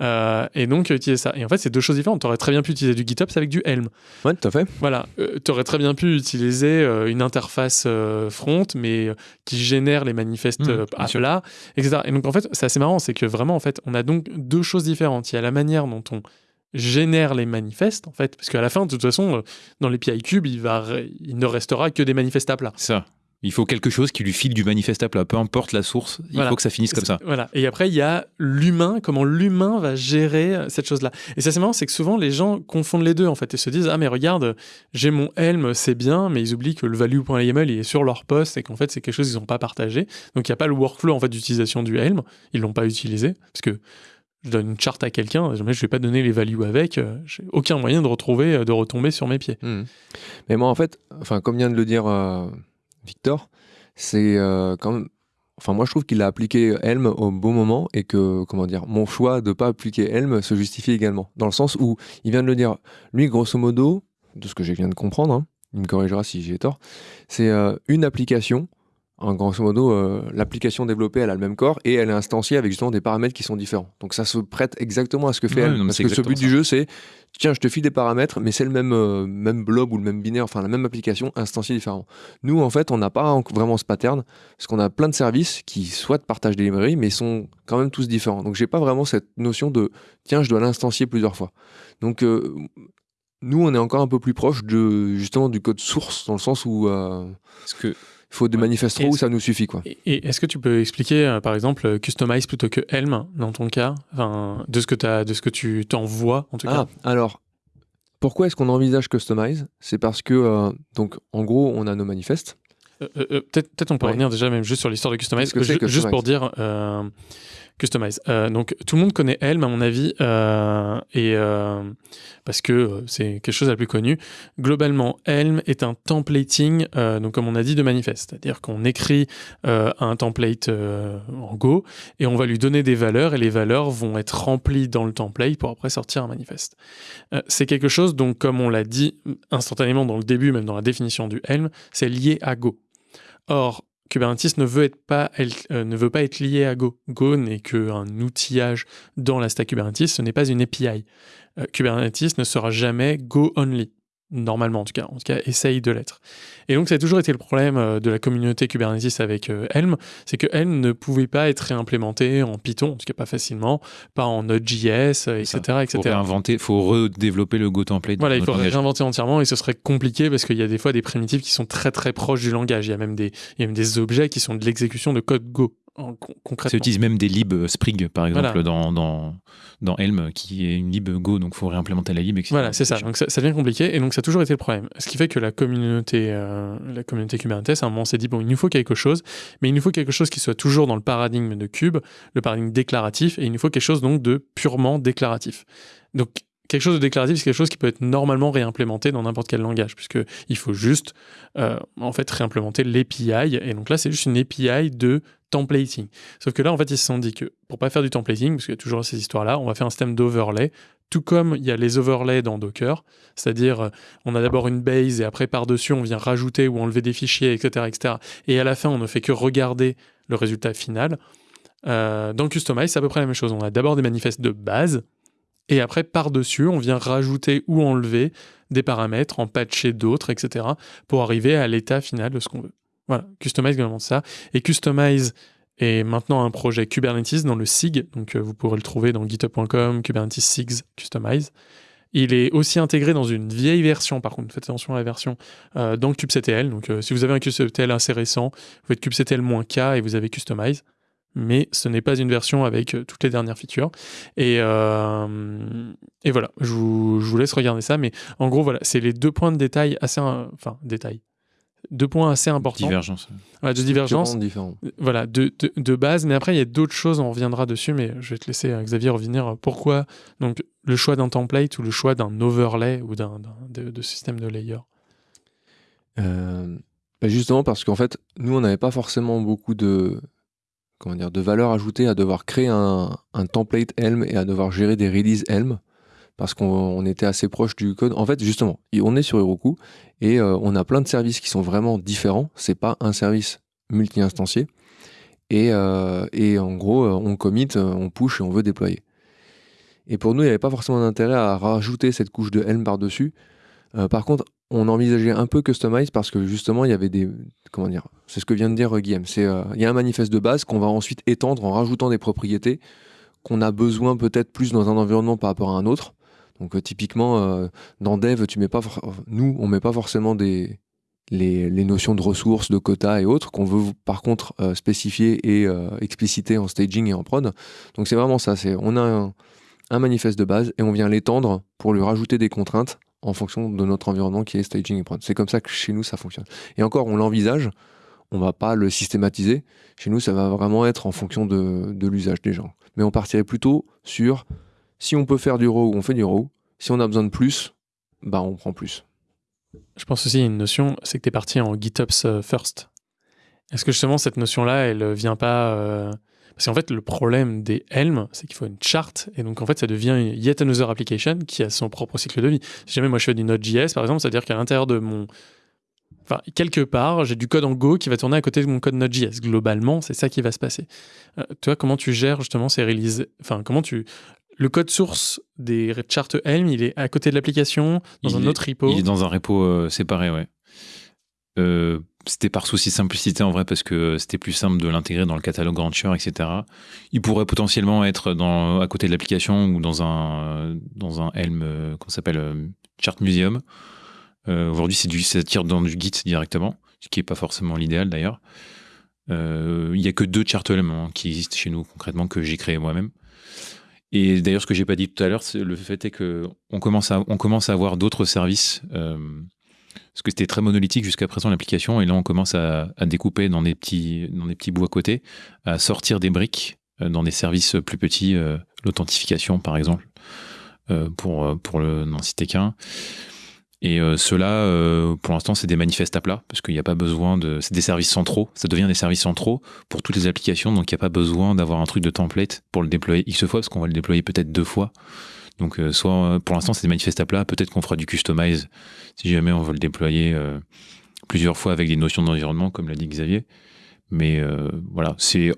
Speaker 1: Euh, et donc utiliser ça. Et en fait, c'est deux choses différentes. Tu aurais très bien pu utiliser du GitOps avec du Helm.
Speaker 2: Ouais, tout à fait.
Speaker 1: Voilà, tu aurais très bien pu utiliser euh, une interface euh, front, mais euh, qui génère les manifestes
Speaker 3: Mmh,
Speaker 1: euh, à plat, etc. Et donc en fait, c'est assez marrant, c'est que vraiment, en fait, on a donc deux choses différentes. Il y a la manière dont on génère les manifestes, en fait, parce qu'à la fin, de toute façon, euh, dans l'API Cube, il, va, il ne restera que des manifestes à plat.
Speaker 3: Ça. Il faut quelque chose qui lui file du manifeste à plat, peu importe la source, il
Speaker 1: Voilà.
Speaker 3: faut que ça finisse comme ça.
Speaker 1: Voilà. Et après, il y a l'humain, comment l'humain va gérer euh, cette chose-là. Et ça, c'est marrant, c'est que souvent, les gens confondent les deux, en fait, et se disent Ah, mais regarde, j'ai mon Helm, c'est bien, mais ils oublient que le value.yml, il est sur leur poste et qu'en fait, c'est quelque chose qu'ils n'ont pas partagé. Donc, il n'y a pas le workflow, en fait, d'utilisation du Helm. Ils l'ont pas utilisé. Parce que je donne une charte à quelqu'un, jamais je vais pas donner les values avec, euh, j'ai aucun moyen de retrouver, euh, de retomber sur mes pieds.
Speaker 2: Mhm. Mais moi, en fait, enfin, comme vient de le dire euh, Victor, c'est euh, quand même. Enfin, moi, je trouve qu'il a appliqué Helm au bon moment et que, comment dire, mon choix de pas appliquer Helm se justifie également. Dans le sens où il vient de le dire. Lui, grosso modo, de ce que je viens de comprendre, hein, il me corrigera si j'ai tort, c'est euh, une application. En grosso modo, euh, l'application développée, elle a le même corps et elle est instanciée avec justement des paramètres qui sont différents. Donc ça se prête exactement à ce que fait
Speaker 3: non, mais
Speaker 2: Parce que ce but du jeu, c'est tiens, je te file des paramètres, mais c'est le même, euh, même blob ou le même binaire, enfin la même application instanciée différemment. Nous, en fait, on n'a pas en- vraiment ce pattern, parce qu'on a plein de services qui soit partagent des librairies, mais sont quand même tous différents. Donc, j'ai pas vraiment cette notion de tiens, je dois l'instancier plusieurs fois. Donc, euh, nous, on est encore un peu plus proche de justement du code source, dans le sens où
Speaker 3: Parce que
Speaker 2: faut des
Speaker 1: Ouais.
Speaker 2: manifestes où ça nous suffit, quoi.
Speaker 1: Et, est-ce que tu peux expliquer, euh, par exemple, euh, customize plutôt que Helm dans ton cas, de ce que, t'as- de ce que tu t'envoies en tout cas?
Speaker 2: Ah, alors, pourquoi est-ce qu'on envisage Customize C'est parce que, euh, donc, en gros, on a nos manifestes.
Speaker 1: Euh, euh, euh, Peut-être on peut
Speaker 2: Ouais.
Speaker 1: revenir déjà même juste sur l'histoire de Customize,
Speaker 2: que
Speaker 1: juste pour dire euh, Customize. Donc tout le monde connaît Helm à mon avis, et parce que c'est quelque chose de la plus connu. Globalement, Helm est un templating, donc comme on a dit, de manifeste, c'est-à-dire qu'on écrit un template en Go et on va lui donner des valeurs et les valeurs vont être remplies dans le template pour après sortir un manifeste. C'est quelque chose donc comme on l'a dit instantanément dans le début, même dans la définition du Helm, c'est lié à Go. Or, Kubernetes ne veut, être pas, être- euh, ne veut pas être lié à Go. Go n'est qu'un outillage dans la stack Kubernetes, ce n'est pas une API. Euh, Kubernetes ne sera jamais Go only. Normalement en tout cas, en tout cas essaye de l'être. Et donc ça a toujours été le problème euh, de la communauté Kubernetes avec euh, Helm, c'est que Helm ne pouvait pas être réimplémenté en Python, en tout cas pas facilement, pas en Node.js, etc.
Speaker 3: Il faut réinventer, faut redévelopper le Go template.
Speaker 1: Voilà, il faut réinventer entièrement et ce serait compliqué parce qu'il y a des fois des primitives qui sont très très proches du langage. Il y a même des, il y a même des objets qui sont de l'exécution de code Go concrètement.
Speaker 3: Ça utilise même des libs euh, Sprig, par exemple, dans, dans, dans, Helm, qui est une lib Go, donc il faut réimplémenter la lib, etc.
Speaker 1: Voilà, c'est ça. Donc ça, devient compliqué, et donc ça a toujours été le problème. Ce qui fait que la communauté, euh, la communauté Kubernetes, à un moment, s'est dit, bon, il nous faut quelque chose, mais il nous faut quelque chose qui soit toujours dans le paradigme de Kube, le paradigme déclaratif, et il nous faut quelque chose donc de purement déclaratif. Donc quelque chose de déclaratif, c'est quelque chose qui peut être normalement réimplémenté dans n'importe quel langage, puisqu'il faut juste euh, en fait réimplémenter l'API. Et donc là, c'est juste une API de templating. Sauf que là, en fait, ils se sont dit que pour pas faire du templating, parce qu'il y a toujours ces histoires-là, on va faire un système d'overlay, tout comme il y a les overlays dans Docker, c'est-à-dire euh, on a d'abord une base et après par-dessus on vient rajouter ou enlever des fichiers, etc., etc. Et à la fin, on ne fait que regarder le résultat final. Euh, dans Customize, c'est à peu près la même chose. On a d'abord des manifestes de base, et après, par-dessus, on vient rajouter ou enlever des paramètres, en patcher d'autres, etc., pour arriver à l'état final de ce qu'on veut. Voilà, Customize globalement ça. Et Customize est maintenant un projet Kubernetes dans le SIG, donc euh, vous pourrez le trouver dans github.com, Kubernetes SIGs Customize. Il est aussi intégré dans une vieille version, par contre, faites attention à la version, euh, dans kubectl. Donc euh, si vous avez un kubectl assez récent, vous faites kubectl-k et vous avez Customize mais ce n'est pas une version avec euh, toutes les dernières features. Et, euh, et voilà, je vous, je vous, laisse regarder ça, mais en gros, voilà, c'est les deux points de détail assez, enfin, détail, deux points assez importants.
Speaker 3: Divergence.
Speaker 1: Voilà, de divergence. Voilà, de, de, de, base, mais après, il y a d'autres choses, on reviendra dessus, mais je vais te laisser, euh, Xavier, revenir. Pourquoi donc, le choix d'un template ou le choix d'un overlay ou d'un de, de, système de layer
Speaker 2: bah, Justement parce qu'en fait, nous, on n'avait pas forcément beaucoup de de valeur ajoutée à devoir créer un, template Helm et à devoir gérer des releases Helm parce qu'on était assez proche du code. En fait, justement, on est sur Heroku et euh, on a plein de services qui sont vraiment différents. C'est pas un service multi-instancié. Et, euh, et, en gros, euh, on commit, on push et on veut déployer. Et pour nous, il n'y avait pas forcément d'intérêt à rajouter cette couche de Helm par-dessus. Par contre, on envisageait un peu Customize parce que justement, il y avait des. Comment dire C'est ce que vient de dire Guillaume. C'est, euh, il y a un manifeste de base qu'on va ensuite étendre en rajoutant des propriétés qu'on a besoin peut-être plus dans un environnement par rapport à un autre. Donc, euh, typiquement, euh, dans Dev, tu mets pas nous, on met pas forcément des, les, notions de ressources, de quotas et autres qu'on veut par contre spécifier et expliciter en staging et en prod. Donc, c'est vraiment ça. C'est, on a un manifeste de base et on vient l'étendre pour lui rajouter des contraintes en fonction de notre environnement qui est staging et prod. C'est comme ça que chez nous ça fonctionne. Et encore, on l'envisage, on va pas le systématiser. Chez nous, ça va vraiment être en fonction de, l'usage des gens. Mais on partirait plutôt sur si on peut faire du RAW, on fait du RAW. Si on a besoin de plus, bah on prend plus.
Speaker 1: Je pense aussi une notion, c'est que tu es parti en GitOps euh, first. Est-ce que justement cette notion-là, elle vient pas euh, parce qu'en fait, le problème des Helm, c'est qu'il faut une charte, et donc en fait, ça devient yet another application qui a son propre cycle de vie. Si jamais moi je fais du Node.js, par exemple, c'est-à-dire qu'à l'intérieur de mon. Enfin, quelque part, j'ai du code en Go qui va tourner à côté de mon code Node.js. Globalement, c'est ça qui va se passer. Euh, toi, comment tu gères justement ces releases Enfin, comment tu. Le code source des charts Helm, il est à côté de l'application, dans un autre repo?
Speaker 3: Il est dans un repo euh, séparé, ouais. Euh, c'était par souci simplicité en vrai parce que c'était plus simple de l'intégrer dans le catalogue Rancher, etc. Il pourrait potentiellement être à côté de l'application ou dans un, dans un Helm, euh, qu'on s'appelle euh, Chart Museum. Aujourd'hui, c'est du, ça tire dans du Git directement, ce qui n'est pas forcément l'idéal d'ailleurs. Il n'y a que deux chart Helm qui existent chez nous concrètement que j'ai créé moi-même. Et d'ailleurs, ce que j'ai pas dit tout à l'heure, le fait est que on commence à, commence à avoir d'autres services parce que c'était très monolithique jusqu'à présent l'application, et là on commence à, découper dans des, petits, dans des bouts à côté, à sortir des briques euh, dans des services plus petits, euh, l'authentification par exemple, euh, pour, pour le n'en citer qu'un. Et cela, pour l'instant, c'est des manifestes à plat, parce qu'il n'y a pas besoin de... C'est des services centraux, ça devient des services centraux pour toutes les applications, donc il n'y a pas besoin d'avoir un truc de template pour le déployer X fois, parce qu'on va le déployer peut-être deux fois. Donc, euh, soit euh, pour l'instant, c'est des manifestes à plat. Peut-être qu'on fera du customize si jamais on veut le déployer euh, plusieurs fois avec des notions d'environnement, comme l'a dit Xavier. Mais voilà, c'est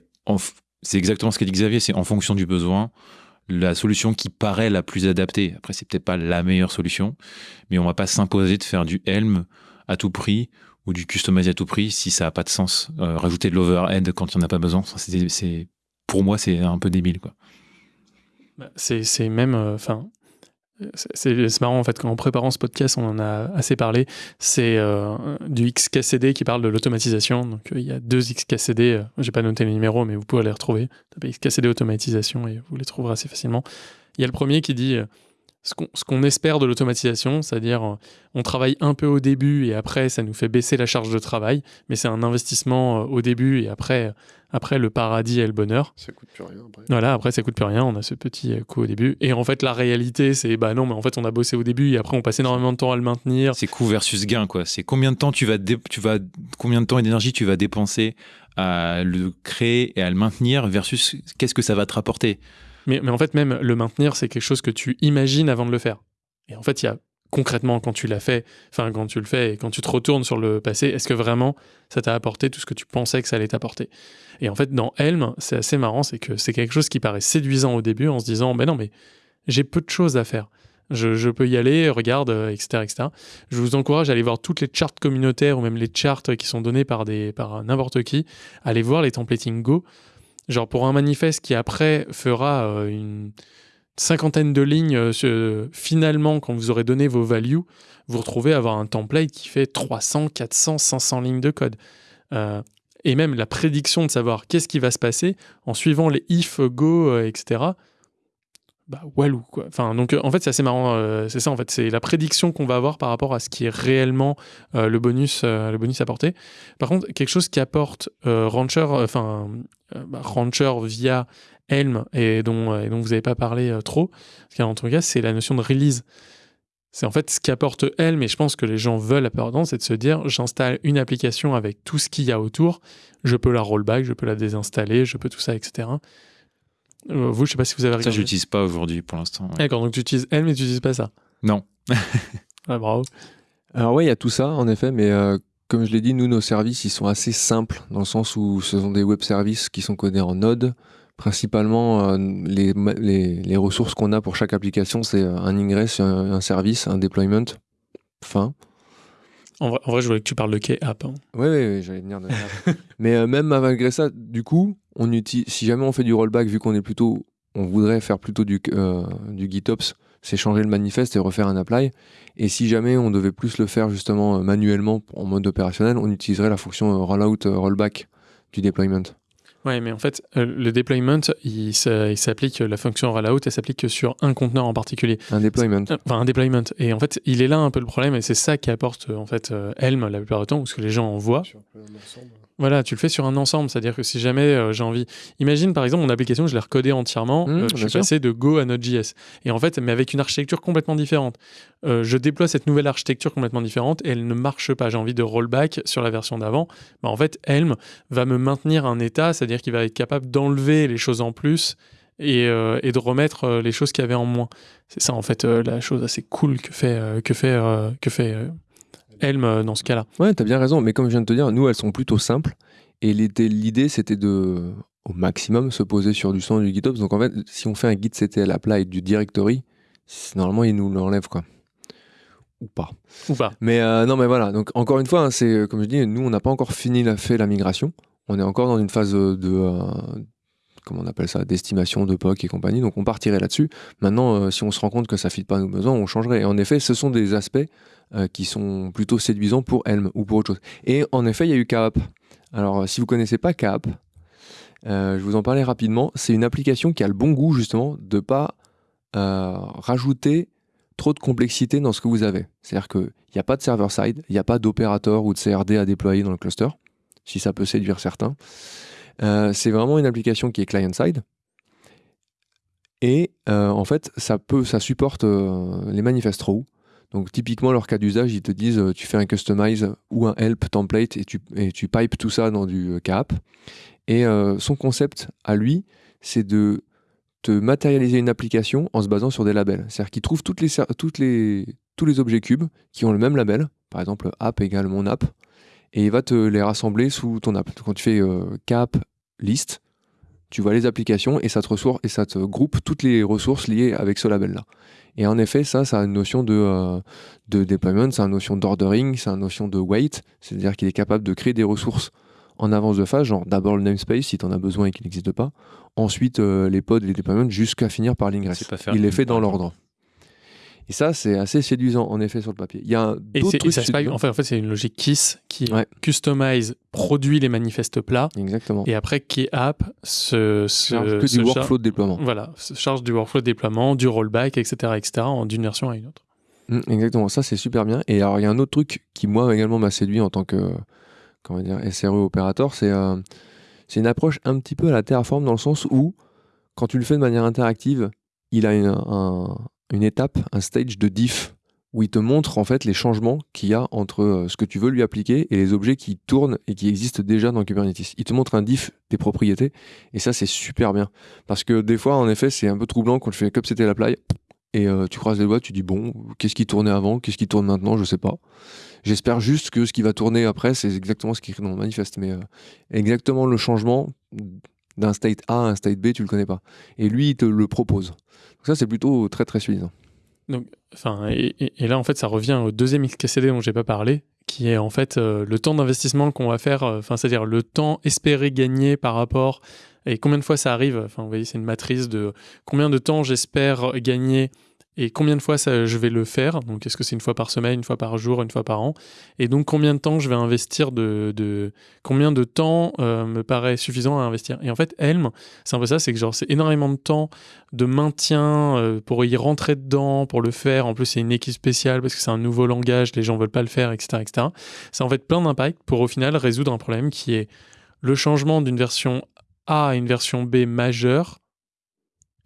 Speaker 3: exactement ce qu'a dit Xavier. C'est en fonction du besoin. la solution qui paraît la plus adaptée. Après, c'est peut-être pas la meilleure solution, mais on va pas s'imposer de faire du Helm à tout prix ou du customize à tout prix si ça n'a pas de sens. Rajouter de l'overhead quand il n'y en a pas besoin, c'est, pour moi, c'est un peu débile. Quoi.
Speaker 1: Bah, c'est, même. Enfin. c'est, marrant en fait, en préparant ce podcast, on en a assez parlé. C'est euh, du XKCD qui parle de l'automatisation. Donc il y a deux XKCD, euh, j'ai pas noté les numéros, mais vous pouvez les retrouver. XKCD automatisation et vous les trouverez assez facilement. Il y a le premier qui dit euh, ce qu'on, espère de l'automatisation, c'est-à-dire euh, on travaille un peu au début et après ça nous fait baisser la charge de travail, mais c'est un investissement euh, au début et après, après le paradis et le bonheur.
Speaker 4: Ça coûte plus rien après.
Speaker 1: Voilà, après ça coûte plus rien, on a ce petit euh, coup au début. Et en fait la réalité c'est bah non, mais en fait on a bossé au début et après on passe énormément de temps à le maintenir.
Speaker 3: C'est coût versus gain, quoi. C'est combien de temps tu vas, dé- tu vas, combien de temps et d'énergie tu vas dépenser à le créer et à le maintenir versus qu'est-ce que ça va te rapporter?
Speaker 1: Mais, en fait même le maintenir c'est quelque chose que tu imagines avant de le faire. Et en fait il y a concrètement quand tu l'as fait, enfin quand tu le fais et quand tu te retournes sur le passé, est-ce que vraiment ça t'a apporté tout ce que tu pensais que ça allait t'apporter? Et en fait dans Helm, c'est assez marrant, c'est que c'est quelque chose qui paraît séduisant au début en se disant, ben non mais j'ai peu de choses à faire. Je, peux y aller, regarde, euh, etc., etc. Je vous encourage à aller voir toutes les charts communautaires ou même les charts qui sont donnés par, des, par n'importe qui. Allez voir les templating Go. Genre pour un manifeste qui après fera euh, une cinquantaine de lignes, euh, ce- finalement, quand vous aurez donné vos values, vous retrouvez à avoir un template qui fait 300, 400, 500 lignes de code. Euh, et même la prédiction de savoir qu'est-ce qui va se passer en suivant les if, go, euh, etc. Bah, walou, quoi. Enfin, donc, euh, en fait, c'est assez marrant. euh, c'est ça, en fait. C'est la prédiction qu'on va avoir par rapport à ce qui est réellement euh, le, bonus, euh, le bonus apporté. Par contre, quelque chose qui apporte euh, Rancher, euh, enfin, euh, bah, Rancher via Helm et dont, euh, et dont vous n'avez pas parlé euh, trop, parce qu'en tout cas, c'est la notion de release. C'est en fait ce qu'apporte Helm, et je pense que les gens veulent apporter, c'est de se dire j'installe une application avec tout ce qu'il y a autour, je peux la rollback, je peux la désinstaller, je peux tout ça, etc. Euh, vous, je sais pas si vous avez
Speaker 3: Ça,
Speaker 1: regardé.
Speaker 3: je l'utilise pas aujourd'hui pour l'instant. ouais.
Speaker 1: D'accord, donc tu utilises Helm mais tu n'utilises pas ça.
Speaker 3: Non. *laughs*
Speaker 1: Ah, bravo.
Speaker 2: Alors ouais, il y a tout ça en effet, mais euh, comme je l'ai dit, nous nos services ils sont assez simples dans le sens où ce sont des web services qui sont codés en Node. Principalement, euh, les, les, les ressources qu'on a pour chaque application, c'est euh, un ingress, un, un service, un deployment. Fin.
Speaker 1: En vrai, en vrai, je voulais que tu parles de K-App. hein.
Speaker 2: Ouais, ouais, ouais, j'allais venir de ça. *laughs* Mais euh, même malgré ça, du coup, on utilise, si jamais on fait du rollback, vu qu'on est plutôt, on voudrait faire plutôt du, euh, du GitOps, c'est changer le manifeste et refaire un apply. Et si jamais on devait plus le faire justement euh, manuellement en mode opérationnel, on utiliserait la fonction euh, rollout euh, rollback du deployment.
Speaker 1: Ouais, mais en fait, euh, le deployment, il, s'a- il s'applique, la fonction rollout, elle s'applique que sur un conteneur en particulier.
Speaker 2: Un deployment.
Speaker 1: Enfin, un deployment. Et en fait, il est là un peu le problème, et c'est ça qui apporte en fait Helm la plupart du temps, ou ce que les gens en voient.
Speaker 4: Sur.
Speaker 1: Voilà, tu le fais sur un ensemble, c'est-à-dire que si jamais euh, j'ai envie. Imagine par exemple mon application, je l'ai recodée entièrement,
Speaker 2: Mmh,
Speaker 1: euh, je suis
Speaker 2: sûr.
Speaker 1: passé de Go à Node.js. Et en fait, mais avec une architecture complètement différente. Euh, je déploie cette nouvelle architecture complètement différente et elle ne marche pas. J'ai envie de rollback sur la version d'avant. Bah, en fait, Helm va me maintenir un état, c'est-à-dire qu'il va être capable d'enlever les choses en plus et, et de remettre les choses qu'il y avait en moins. C'est ça en fait la chose assez cool que fait, que fait, que fait Helm euh, dans ce cas-là.
Speaker 2: Ouais, t'as bien raison, mais comme je viens de te dire, nous, elles sont plutôt simples. Et l'idée, c'était de, au maximum, se poser sur du son du GitOps. Donc en fait, si on fait un git ctl apply du directory, normalement, il nous l'enlève, quoi. Ou pas.
Speaker 1: Ou pas.
Speaker 2: Mais euh, non, mais voilà. Donc encore une fois, hein, c'est comme je dis, nous, on n'a pas encore fini la, fait la migration. On est encore dans une phase de, euh, comment on appelle ça, d'estimation de POC et compagnie. Donc on partirait là-dessus. Maintenant, euh, si on se rend compte que ça ne fit pas à nos besoins, on changerait. Et en effet, ce sont des aspects euh, qui sont plutôt séduisants pour Helm ou pour autre chose. Et en effet, il y a eu KAP. Alors, euh, si vous connaissez pas KAP, euh, je vous en parlais rapidement. C'est une application qui a le bon goût justement de pas euh, rajouter trop de complexité dans ce que vous avez. C'est-à-dire qu'il n'y a pas de server-side, il n'y a pas d'opérateur ou de CRD à déployer dans le cluster, si ça peut séduire certains. C'est vraiment une application qui est client-side. Et en fait, ça, peut, ça supporte les manifest rows. Donc typiquement, leur cas d'usage, ils te disent euh, tu fais un customize ou un help template et tu, pipes tout ça dans du euh, KAP. Et euh, son concept à lui, c'est de te matérialiser une application en se basant sur des labels. C'est-à-dire qu'il trouve tous les objets cubes qui ont le même label, par exemple app égale mon app, et il va te les rassembler sous ton app. Quand tu fais euh, cap list, tu vois les applications et ça et ça te groupe toutes les ressources liées avec ce label-là. Et en effet, ça, ça a une notion de, euh, de deployment, c'est une notion d'ordering, c'est une notion de wait, c'est-à-dire qu'il est capable de créer des ressources en avance de phase, genre d'abord le namespace si tu en as besoin et qu'il n'existe pas, ensuite euh, les pods et les deployments jusqu'à finir par l'ingress. Il les fait dans l'ordre. Et ça, c'est assez séduisant en effet sur le papier. Il y a
Speaker 1: Et, et ça se
Speaker 2: séduisants.
Speaker 1: en fait, en fait, c'est une logique KISS qui
Speaker 2: Ouais.
Speaker 1: customise, produit les manifestes plats,
Speaker 2: Exactement.
Speaker 1: et après KeyApp se, se,
Speaker 2: Charge que
Speaker 1: se
Speaker 2: du workflow de déploiement.
Speaker 1: Voilà, se charge du workflow de déploiement, du rollback, etc., etc., d'une version à une autre.
Speaker 2: Mm, exactement, ça c'est super bien. Et alors il y a un autre truc qui moi également m'a séduit en tant que comment dire SRE opérateur, c'est euh, c'est une approche un petit peu à la Terraform dans le sens où quand tu le fais de manière interactive, il a une, un- une étape, un stage de diff où il te montre en fait les changements qu'il y a entre euh, ce que tu veux lui appliquer et les objets qui tournent et qui existent déjà dans Kubernetes. Il te montre un diff des propriétés et ça c'est super bien parce que des fois en effet c'est un peu troublant quand tu fais comme c'était l'apply et euh, tu croises les doigts, tu dis bon, qu'est-ce qui tournait avant, qu'est-ce qui tourne maintenant, je sais pas. J'espère juste que ce qui va tourner après, c'est exactement ce qui est dans le manifeste, mais euh, exactement le changement d'un state A à un state B, tu le connais pas. Et lui, il te le propose. Donc ça, c'est plutôt très très suffisant.
Speaker 1: Enfin, et, et- là, en fait, ça revient au deuxième XKCD dont j'ai pas parlé, qui est en fait euh, le temps d'investissement qu'on va faire, euh, c'est-à-dire le temps espéré gagner par rapport et combien de fois ça arrive. Vous voyez, c'est une matrice de combien de temps j'espère gagner et combien de fois je vais le faire? Donc, est-ce que c'est une fois par semaine, une fois par jour, une fois par an? Et donc, combien de temps je vais investir de, combien de temps euh, me paraît suffisant à investir? Et en fait, Helm, c'est un peu ça, c'est que genre c'est énormément de temps de maintien euh, pour y rentrer dedans, pour le faire. En plus, c'est une équipe spéciale parce que c'est un nouveau langage, les gens veulent pas le faire, etc., etc. C'est en fait plein d'impacts pour au final résoudre un problème qui est le changement d'une version A à une version B majeure.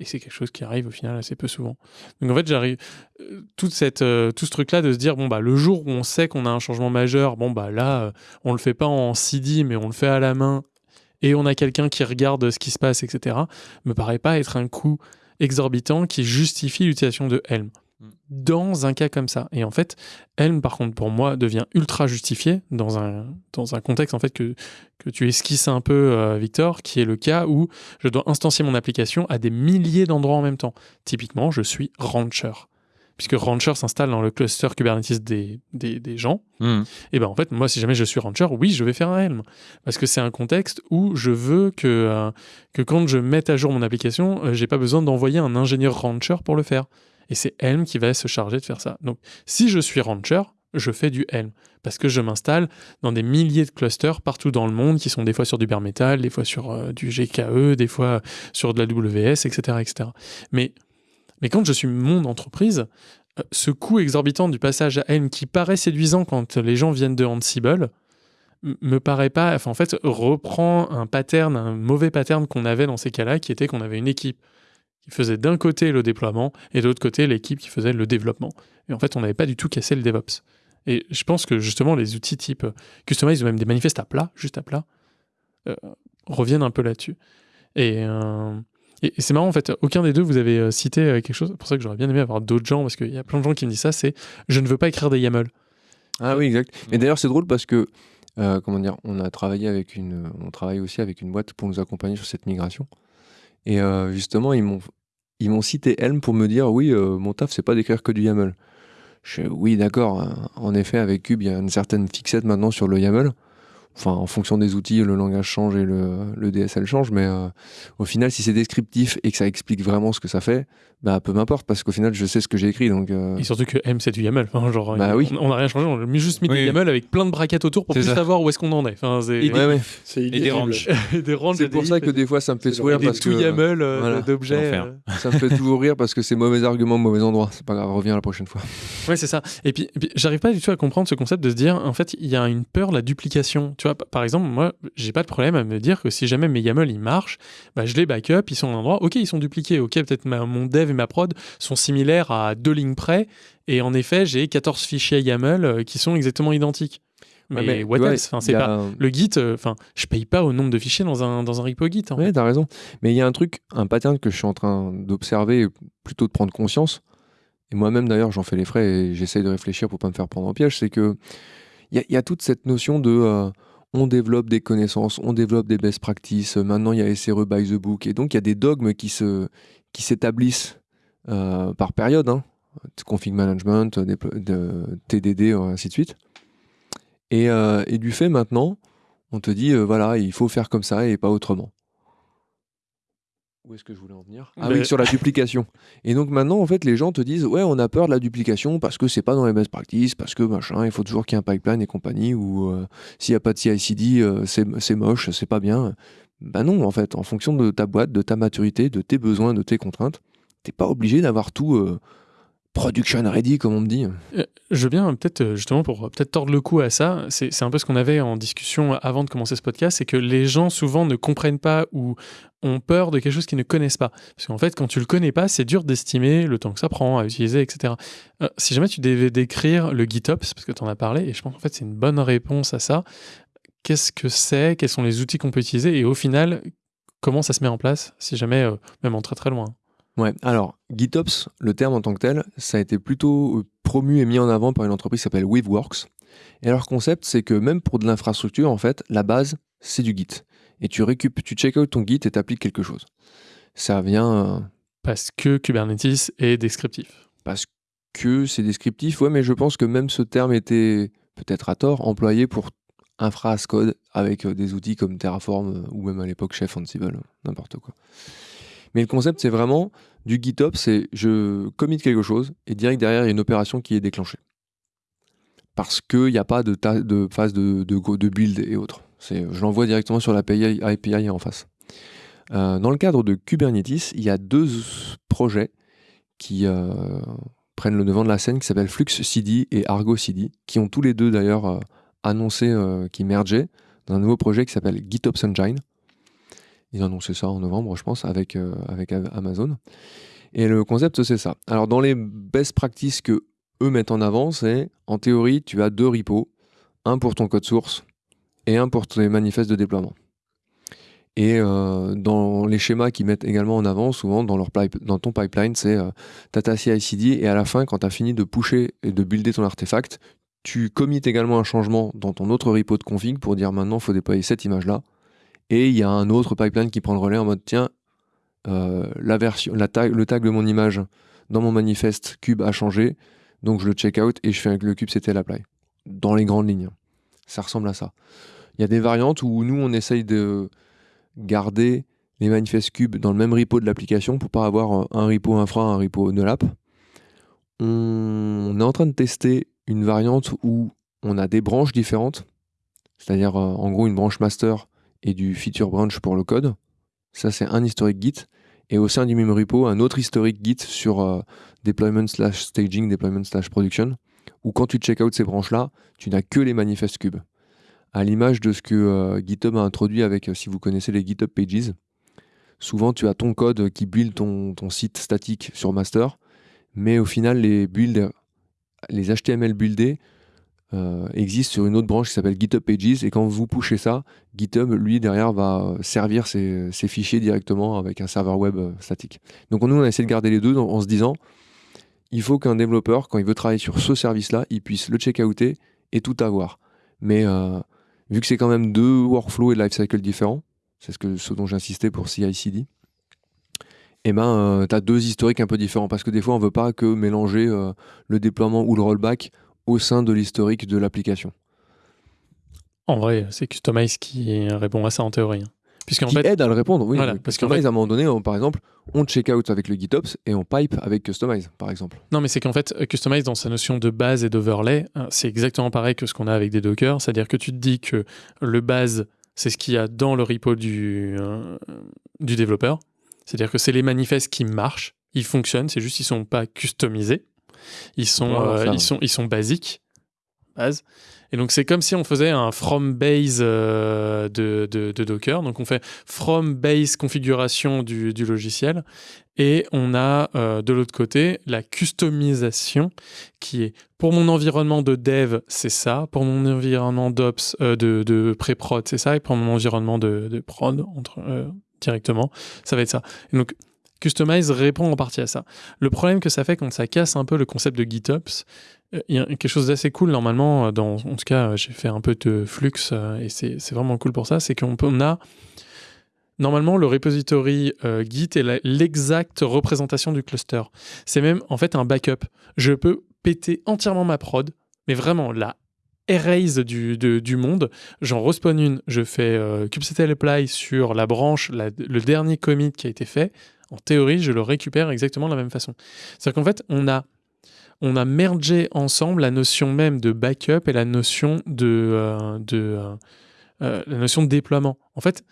Speaker 1: Et c'est quelque chose qui arrive au final assez peu souvent. Donc en fait, j'arrive euh, euh, tout ce truc là de se dire bon bah le jour où on sait qu'on a un changement majeur, bon bah là euh, on le fait pas en CD mais on le fait à la main et on a quelqu'un qui regarde ce qui se passe, etc. Me paraît pas être un coût exorbitant qui justifie l'utilisation de Helm. Dans un cas comme ça. Et en fait, Helm, par contre, pour moi, devient ultra justifié dans un, dans un contexte en fait que, que tu esquisses un peu, euh, Victor, qui est le cas où je dois instancier mon application à des milliers d'endroits en même temps. Typiquement, je suis Rancher. Puisque Rancher s'installe dans le cluster Kubernetes des, des, des gens,
Speaker 3: Hmm.
Speaker 1: et ben en fait, moi, si jamais je suis rancher, oui, je vais faire un Helm. Parce que c'est un contexte où je veux que, euh, que quand je mette à jour mon application, euh, j'ai pas besoin d'envoyer un ingénieur rancher pour le faire. Et c'est Helm qui va se charger de faire ça. Donc, si je suis rancher, je fais du Helm. Parce que je m'installe dans des milliers de clusters partout dans le monde qui sont des fois sur du bare metal, des fois sur euh, du GKE, des fois sur de la WS, etc. etc. Mais, mais quand je suis mon entreprise, euh, ce coût exorbitant du passage à Helm qui paraît séduisant quand les gens viennent de Ansible me paraît pas, enfin en fait reprend un pattern, un mauvais pattern qu'on avait dans ces cas-là, qui était qu'on avait une équipe qui faisait d'un côté le déploiement et de l'autre côté l'équipe qui faisait le développement. Et en fait on n'avait pas du tout cassé le DevOps. Et je pense que justement les outils type Customize ou même des manifestes à plat, juste à plat, euh, reviennent un peu là-dessus. Et, euh, et, et c'est marrant en fait, aucun des deux vous avez euh, cité quelque chose, c'est pour ça que j'aurais bien aimé avoir d'autres gens, parce qu'il y a plein de gens qui me disent ça, c'est je ne veux pas écrire des YAML.
Speaker 2: Ah oui, exact. Mais d'ailleurs, c'est drôle parce que, euh, comment dire, on a travaillé avec une, on travaille aussi avec une boîte pour nous accompagner sur cette migration. Et euh, justement, ils m'ont, cité Helm pour me dire, oui, euh, mon taf, c'est pas d'écrire que du YAML. Je, oui, d'accord. hein. En effet, avec Cube, il y a une certaine fixette maintenant sur le YAML. Enfin, en fonction des outils, le langage change et le, le DSL change, mais euh, au final, si c'est descriptif et que ça explique vraiment ce que ça fait, bah peu m'importe, parce qu'au final, je sais ce que j'ai écrit. Donc, euh,
Speaker 1: Et surtout que M c'est du YAML. Enfin, genre,
Speaker 2: Bah
Speaker 1: on-
Speaker 2: oui.
Speaker 1: on n'a rien changé, on a juste mis
Speaker 3: Oui.
Speaker 1: du YAML avec plein de brackets autour pour plus
Speaker 3: ça.
Speaker 1: savoir où est-ce qu'on en est. Enfin, c'est
Speaker 3: Et
Speaker 2: ouais, ouais.
Speaker 4: C'est
Speaker 3: Et des
Speaker 4: illisible.
Speaker 3: ranges. *laughs*
Speaker 1: et des ranges,
Speaker 2: C'est
Speaker 1: des
Speaker 2: pour ça que des fois, ça me fait sourire
Speaker 1: des
Speaker 2: parce que
Speaker 1: tout YAML euh,
Speaker 2: voilà.
Speaker 1: d'objets. Euh. *laughs*
Speaker 2: ça me fait toujours rire parce que c'est mauvais argument, mauvais endroit. C'est pas grave, reviens la prochaine fois.
Speaker 1: Ouais, c'est ça. Et puis, j'arrive pas du tout à comprendre ce concept de se dire, en fait, il y a une peur, la duplication. Tu vois, par exemple, moi, j'ai pas de problème à me dire que si jamais mes YAML ils marchent, bah, je les backup, ils sont à un endroit, ok, ils sont dupliqués, ok, peut-être mon dev et ma prod sont similaires à deux lignes près, et en effet, j'ai 14 fichiers YAML euh, qui sont exactement identiques. Mais,
Speaker 2: Ouais, mais
Speaker 1: what
Speaker 2: tu vois,
Speaker 1: else? Enfin, c'est pas.
Speaker 2: un-
Speaker 1: Le Git, euh, enfin, je paye pas au nombre de fichiers dans un, dans un repo Git. en
Speaker 2: Ouais, t'as raison. Mais il y a un truc, un pattern que je suis en train d'observer, plutôt de prendre conscience. Et moi-même, d'ailleurs, j'en fais les frais et j'essaye de réfléchir pour pas me faire prendre en piège. C'est que il y, a- il y a toute cette notion de. euh, on développe des connaissances, on développe des best practices. Maintenant, il y a SRE by the book. Et donc, il y a des dogmes qui se qui s'établissent euh, par période. Hein. Config management, de, TDD, ainsi de suite. Et, euh, et, du fait, maintenant, on te dit, euh, voilà, il faut faire comme ça et pas autrement. Où est-ce que je voulais en venir? Ah oui, sur la duplication. Et donc maintenant, en fait, les gens te disent ouais, on a peur de la duplication parce que c'est pas dans les best practices, parce que machin, il faut toujours qu'il y ait un pipeline et compagnie, ou euh, s'il n'y a pas de CI/CD, euh, c'est moche, c'est pas bien. Ben non, en fait, en fonction de ta boîte, de ta maturité, de tes besoins, de tes contraintes, t'es pas obligé d'avoir tout euh, production ready, comme on me dit.
Speaker 1: Euh, je veux bien, peut-être, euh, justement, pour peut-être tordre le cou à ça, c'est un peu ce qu'on avait en discussion avant de commencer ce podcast, c'est que les gens souvent ne comprennent pas ou ont peur de quelque chose qu'ils ne connaissent pas. Parce qu'en fait, quand tu le connais pas, c'est dur d'estimer le temps que ça prend à utiliser, etc. Si jamais tu devais décrire le GitOps, parce que tu en as parlé, et je pense qu'en fait, c'est une bonne réponse à ça, qu'est-ce que c'est Quels sont les outils qu'on peut utiliser Et au final, comment ça se met en place, si jamais, même en très très loin
Speaker 2: Ouais, alors GitOps, le terme en tant que tel, ça a été plutôt euh, promu et mis en avant par une entreprise qui s'appelle Weaveworks. Et leur concept, c'est que même pour de l'infrastructure, en fait, la base, c'est du Git. Et tu récupères, tu check out ton Git et t'appliques quelque chose. Ça vient. Euh,
Speaker 1: parce que Kubernetes est descriptif.
Speaker 2: Parce que c'est descriptif, ouais, mais je pense que même ce terme était peut-être à tort employé pour infra as code avec euh, des outils comme Terraform ou même à l'époque Chef Ansible, n'importe quoi. Mais le concept, c'est vraiment du GitOps, c'est je commit quelque chose et direct derrière, il y a une opération qui est déclenchée. Parce qu'il n'y a pas de, phase de, de, build et autres. Je l'envoie directement sur l'API API en face. Euh, dans le cadre de Kubernetes, il y a deux projets qui euh, prennent le devant de la scène qui s'appellent Flux CD et Argo CD, qui ont tous les deux d'ailleurs euh, annoncé qu'ils mergeaient dans un nouveau projet qui s'appelle GitOps Engine. Ils ont annoncé ça en novembre, je pense, avec, euh, Amazon. Et le concept, c'est ça. Alors, dans les best practices que eux mettent en avant, c'est en théorie, tu as deux repos, un pour ton code source et un pour tes manifestes de déploiement. Et euh, dans les schémas qu'ils mettent également en avant, souvent dans, ton pipeline, c'est euh, Tata CI/CD et à la fin, quand tu as fini de pusher et de builder ton artefact, tu commits également un changement dans ton autre repo de config pour dire maintenant, il faut déployer cette image-là et il y a un autre pipeline qui prend le relais en mode tiens, euh, la version, le tag de mon image dans mon manifeste cube a changé, donc je le check out et je fais avec le cube c'était l'apply. Dans les grandes lignes. Ça ressemble à ça. Il y a des variantes où nous on essaye de garder les manifestes cubes dans le même repo de l'application pour pas avoir un repo infra, un repo NLAP. On est en train de tester une variante où on a des branches différentes, c'est-à-dire euh, en gros une branche master et du feature branch pour le code. Ça, c'est un historique Git. Et au sein du même repo, un autre historique Git sur euh, deployment slash staging, deployment slash production, où quand tu check out ces branches-là, tu n'as que les manifestes cubes. À l'image de ce que euh, GitHub a introduit avec, euh, si vous connaissez les GitHub Pages, souvent tu as ton code qui build ton, ton site statique sur master, mais au final, les builds, les HTML buildés euh, existe sur une autre branche qui s'appelle GitHub Pages. Et quand vous pushez ça, GitHub, lui, derrière, va servir ses, fichiers directement avec un serveur web euh, statique. Donc nous, on a essayé de garder les deux en, se disant, il faut qu'un développeur, quand il veut travailler sur ce service-là, il puisse le check-outer et tout avoir. Mais euh, vu que c'est quand même deux workflows et lifecycle différents, c'est ce, que, ce dont j'insistais pour CI/CD, eh ben, tu as deux historiques un peu différents parce que des fois, on veut pas que mélanger le déploiement ou le rollback au sein de l'historique de l'application.
Speaker 1: En vrai, c'est Customize qui répond à ça en théorie. Hein.
Speaker 2: Puisqu'en qui fait, aide à le répondre, oui. parce qu'en fait, à un moment donné, par exemple, on check out avec le GitOps et on pipe avec Customize, par exemple.
Speaker 1: Non, mais c'est qu'en fait, Customize, dans sa notion de base et d'overlay, hein, c'est exactement pareil que ce qu'on a avec des Docker. C'est-à-dire que tu te dis que le base, c'est ce qu'il y a dans le repo du, euh, du développeur. C'est-à-dire que c'est les manifestes qui marchent, ils fonctionnent, c'est juste qu'ils ne sont pas customisés. Ils sont, euh, ils sont, ils sont basiques. Base. Et donc, c'est comme si on faisait un from base euh, de, de, Docker. Donc, on fait from base configuration du, du logiciel. Et on a euh, de l'autre côté la customisation qui est pour mon environnement de dev, c'est ça. Pour mon environnement d'ops, de, de pré-prod, c'est ça. Et pour mon environnement de, de prod, entre, directement, ça va être ça. Et donc, Customize répond en partie à ça. Le problème que ça fait quand ça casse un peu le concept de GitOps, euh, il y a quelque chose d'assez cool normalement, dans, en tout cas j'ai fait un peu de flux euh, et c'est vraiment cool pour ça, c'est qu'on on a Normalement, le repository euh, Git est l'exacte représentation du cluster. C'est même en fait un backup. Je peux péter entièrement ma prod, mais vraiment la erase du, du monde. J'en respawn une, je fais euh, kubectl apply sur la branche, le dernier commit qui a été fait. En théorie, je le récupère exactement de la même façon. C'est-à-dire qu'en fait, on a, on a mergé ensemble la notion même de backup et la notion de, euh, de la notion de déploiement. En fait,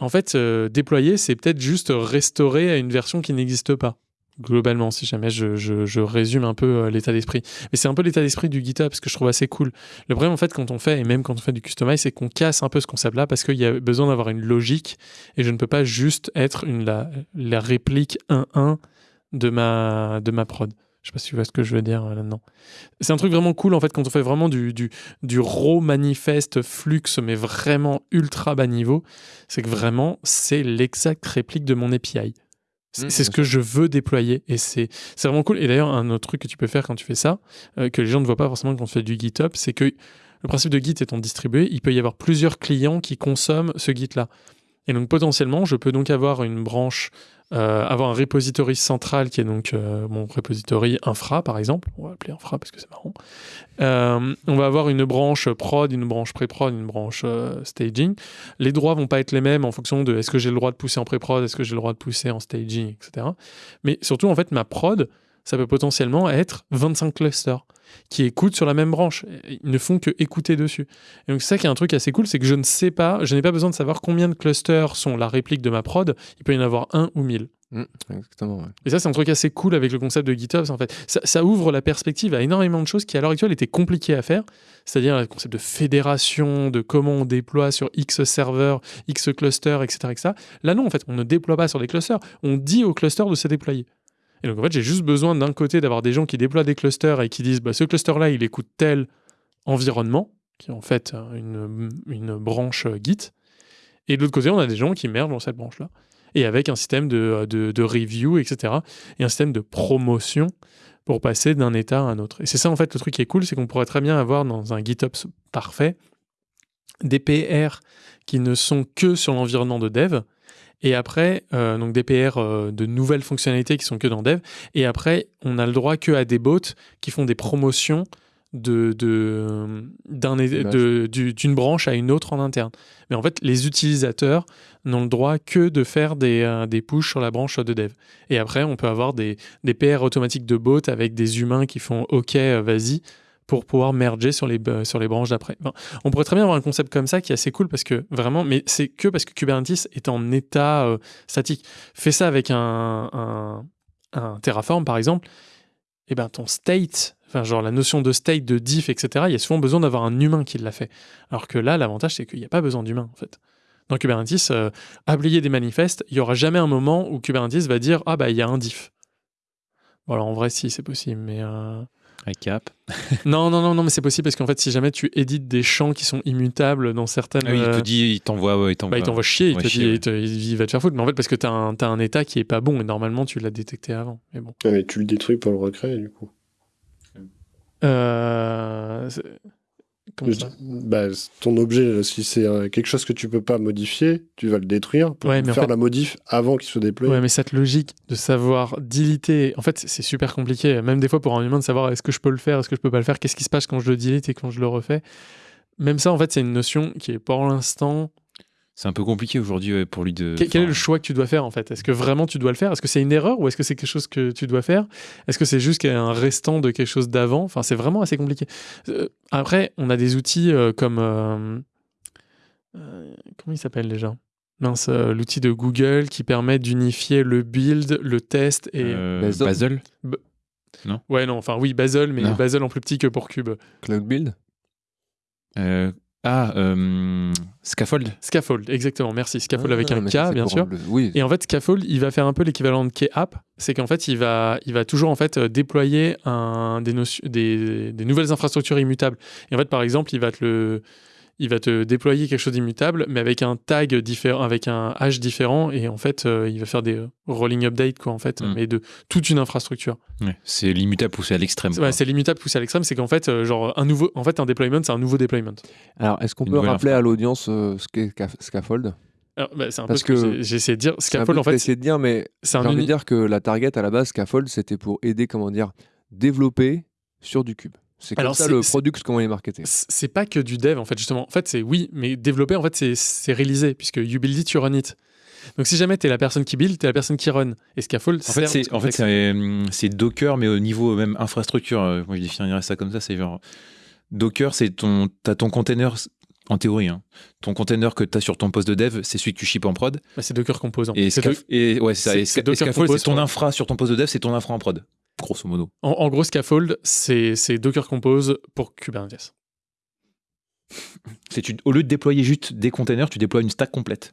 Speaker 1: en fait, euh, déployer, c'est peut-être juste restaurer à une version qui n'existe pas. Globalement, si jamais je, résume un peu euh, l'état d'esprit. Mais c'est un peu l'état d'esprit du GitHub, ce que je trouve assez cool. Le problème, en fait, quand on fait, et même quand on fait du customize, c'est qu'on casse un peu ce concept-là parce qu'il y a besoin d'avoir une logique et je ne peux pas juste être une, la, réplique 1-1 de ma, de ma prod. Je sais pas si tu vois ce que je veux dire euh, là-dedans. C'est un truc vraiment cool en fait quand on fait vraiment du, du, du raw manifeste flux, mais vraiment ultra bas niveau. C'est que vraiment, c'est l'exacte réplique de mon API. C'est mmh, ce que je veux déployer et c'est vraiment cool. Et d'ailleurs, un autre truc que tu peux faire quand tu fais ça, euh, que les gens ne voient pas forcément quand on fait du GitHub, c'est que le principe de Git étant distribué, il peut y avoir plusieurs clients qui consomment ce Git-là. Et donc potentiellement, je peux donc avoir une branche euh, avoir un repository central qui est donc euh, mon repository infra par exemple, on va l'appeler infra parce que c'est marrant. Euh, on va avoir une branche prod, une branche pré-prod, une branche staging. Les droits vont pas être les mêmes en fonction de est-ce que j'ai le droit de pousser en pré-prod, est-ce que j'ai le droit de pousser en staging, etc. Mais surtout en fait ma prod, ça peut potentiellement être 25 clusters qui écoutent sur la même branche. Ils ne font que écouter dessus. Et donc, c'est ça qui est un truc assez cool, c'est que je ne sais pas, je n'ai pas besoin de savoir combien de clusters sont la réplique de ma prod. Il peut y en avoir un ou mille.
Speaker 2: Mmh, exactement.
Speaker 1: Et ça, c'est un truc assez cool avec le concept de GitHub. En fait, ça, ouvre la perspective à énormément de choses qui, à l'heure actuelle, étaient compliquées à faire. C'est-à-dire le concept de fédération, de comment on déploie sur X serveurs, X clusters, etc., etc. Là, non, en fait, on ne déploie pas sur des clusters. On dit aux clusters de se déployer. Et donc en fait, j'ai juste besoin d'un côté d'avoir des gens qui déploient des clusters et qui disent bah, ce cluster-là, il écoute tel environnement, qui est en fait une, une branche Git. Et de l'autre côté, on a des gens qui mergent dans cette branche-là. Et avec un système de, de, review, etc. Et un système de promotion pour passer d'un état à un autre. Et c'est ça, en fait, le truc qui est cool, c'est qu'on pourrait très bien avoir dans un GitOps parfait des PR qui ne sont que sur l'environnement de dev et après, euh, donc des PR euh, de nouvelles fonctionnalités qui sont que dans Dev. Et après, on a le droit que à des bots qui font des promotions de, d'une branche à une autre en interne. Mais en fait, les utilisateurs n'ont le droit que de faire des, euh, des push sur la branche de dev. Et après, on peut avoir des, des PR automatiques de bots avec des humains qui font OK, vas-y, pour pouvoir merger sur les, euh, sur les branches d'après. on pourrait très bien avoir un concept comme ça qui est assez cool parce que vraiment, mais c'est que parce que Kubernetes est en état euh, statique. Fais ça avec un, Terraform par exemple, et eh ben ton state, enfin genre la notion de state, de diff, etc. Il y a souvent besoin d'avoir un humain qui l'a fait. Alors que là, l'avantage c'est qu'il n'y a pas besoin d'humain en fait. Dans Kubernetes, euh, appliquer des manifestes, il y aura jamais un moment où Kubernetes va dire ah bah il y a un diff. Voilà, en vrai si c'est possible, mais
Speaker 3: Cap. *laughs*
Speaker 1: non, non, non, non, mais c'est possible parce qu'en fait, si jamais tu édites des champs qui sont immutables dans certaines.
Speaker 3: Ah il te euh, dit, il t'envoie. il
Speaker 1: t'envoie bah, chier, il, te dit, il, va te faire foutre. Mais en fait, parce que tu as, un état qui est pas bon et normalement, tu l'as détecté avant. Mais bon.
Speaker 4: mais tu le détruis pour le recréer, du coup.
Speaker 1: Euh,
Speaker 4: bah, ton objet, si c'est quelque chose que tu peux pas modifier, tu vas le détruire pour faire la modif avant qu'il se déploie.
Speaker 1: Ouais, mais cette logique de savoir diliter, en fait, c'est super compliqué. Même des fois pour un humain de savoir est-ce que je peux le faire, est-ce que je peux pas le faire, qu'est-ce qui se passe quand je le dilite et quand je le refais? Même ça, en fait, c'est une notion qui est pour l'instant
Speaker 3: c'est un peu compliqué aujourd'hui pour lui de.
Speaker 1: Quel, est le choix que tu dois faire en fait? Est-ce que vraiment tu dois le faire? Est-ce que c'est une erreur ou est-ce que c'est quelque chose que tu dois faire? Est-ce que c'est juste un restant de quelque chose d'avant? Enfin, c'est vraiment assez compliqué. Euh, après, on a des outils euh, comme. Euh, comment il s'appelle déjà? Mince, l'outil de Google qui permet d'unifier le build, le test et.
Speaker 3: Bazel
Speaker 1: Non Ouais, non, enfin oui, Bazel, mais Bazel en plus petit que pour Cube.
Speaker 2: Cloud Build?
Speaker 3: Ah, euh, Scaffold
Speaker 1: Scaffold, exactement, merci. Scaffold avec ah, un K, bien sûr. Oui. Et en fait, Scaffold, il va faire un peu l'équivalent de K-App. C'est qu'en fait, il va, il va toujours en fait euh, déployer un, des, des, des, nouvelles infrastructures immutables. Et en fait, par exemple, il va te le il va te déployer quelque chose d'immutable, mais avec un tag différent, avec un hash différent, et en fait, euh, il va faire des rolling updates, quoi, en fait,
Speaker 3: Mm.
Speaker 1: mais de toute une infrastructure.
Speaker 3: Ouais, c'est l'immutable poussé à l'extrême.
Speaker 1: Ouais, c'est l'immutable poussé à l'extrême, c'est qu'en fait, euh, genre, un nouveau, en fait, un deployment, c'est un nouveau deployment.
Speaker 2: Alors, est-ce qu'on peut rappeler
Speaker 3: infra.
Speaker 2: à l'audience euh, ce qu'est Scaf- Scaffold?
Speaker 1: Alors, bah, c'est un
Speaker 2: Parce
Speaker 1: peu ce que,
Speaker 2: que
Speaker 1: j'ai- j'ai essayé de dire. Scaffold, en fait,
Speaker 2: essayé de dire, mais
Speaker 1: c'est
Speaker 2: j'ai envie de dire que la target à la base, Scaffold, c'était pour aider, comment dire, développer sur du cube. C'est comme
Speaker 1: Alors,
Speaker 2: ça le product, comment il est marketé.
Speaker 1: c'est pas que du dev en fait justement. En fait c'est oui, mais développer en fait c'est- c'est réaliser puisque you build it, you run it. Donc si jamais t'es la personne qui build, t'es la personne qui run. Et Scaffold,
Speaker 3: En fait, c'est en fait, c'est, hum, c'est Docker, mais au niveau même infrastructure. euh, Moi, je définirais ça comme ça. C'est genre Docker, c'est ton, t'as ton container en théorie. hein. Ton container que tu as sur ton poste de dev, c'est celui que tu ships en prod.
Speaker 1: Bah, c'est Docker Composant.
Speaker 3: Et,
Speaker 1: C'est
Speaker 3: Scaf-
Speaker 1: do-
Speaker 3: et ouais, c'est ça. Et Scaffold, c'est ton infra sur ton poste de dev, c'est ton infra en prod. Grosso modo.
Speaker 1: en, en gros, Scaffold, c'est c'est Docker Compose pour Kubernetes.
Speaker 3: C'est tu- au lieu de déployer juste des containers, tu déploies une stack complète.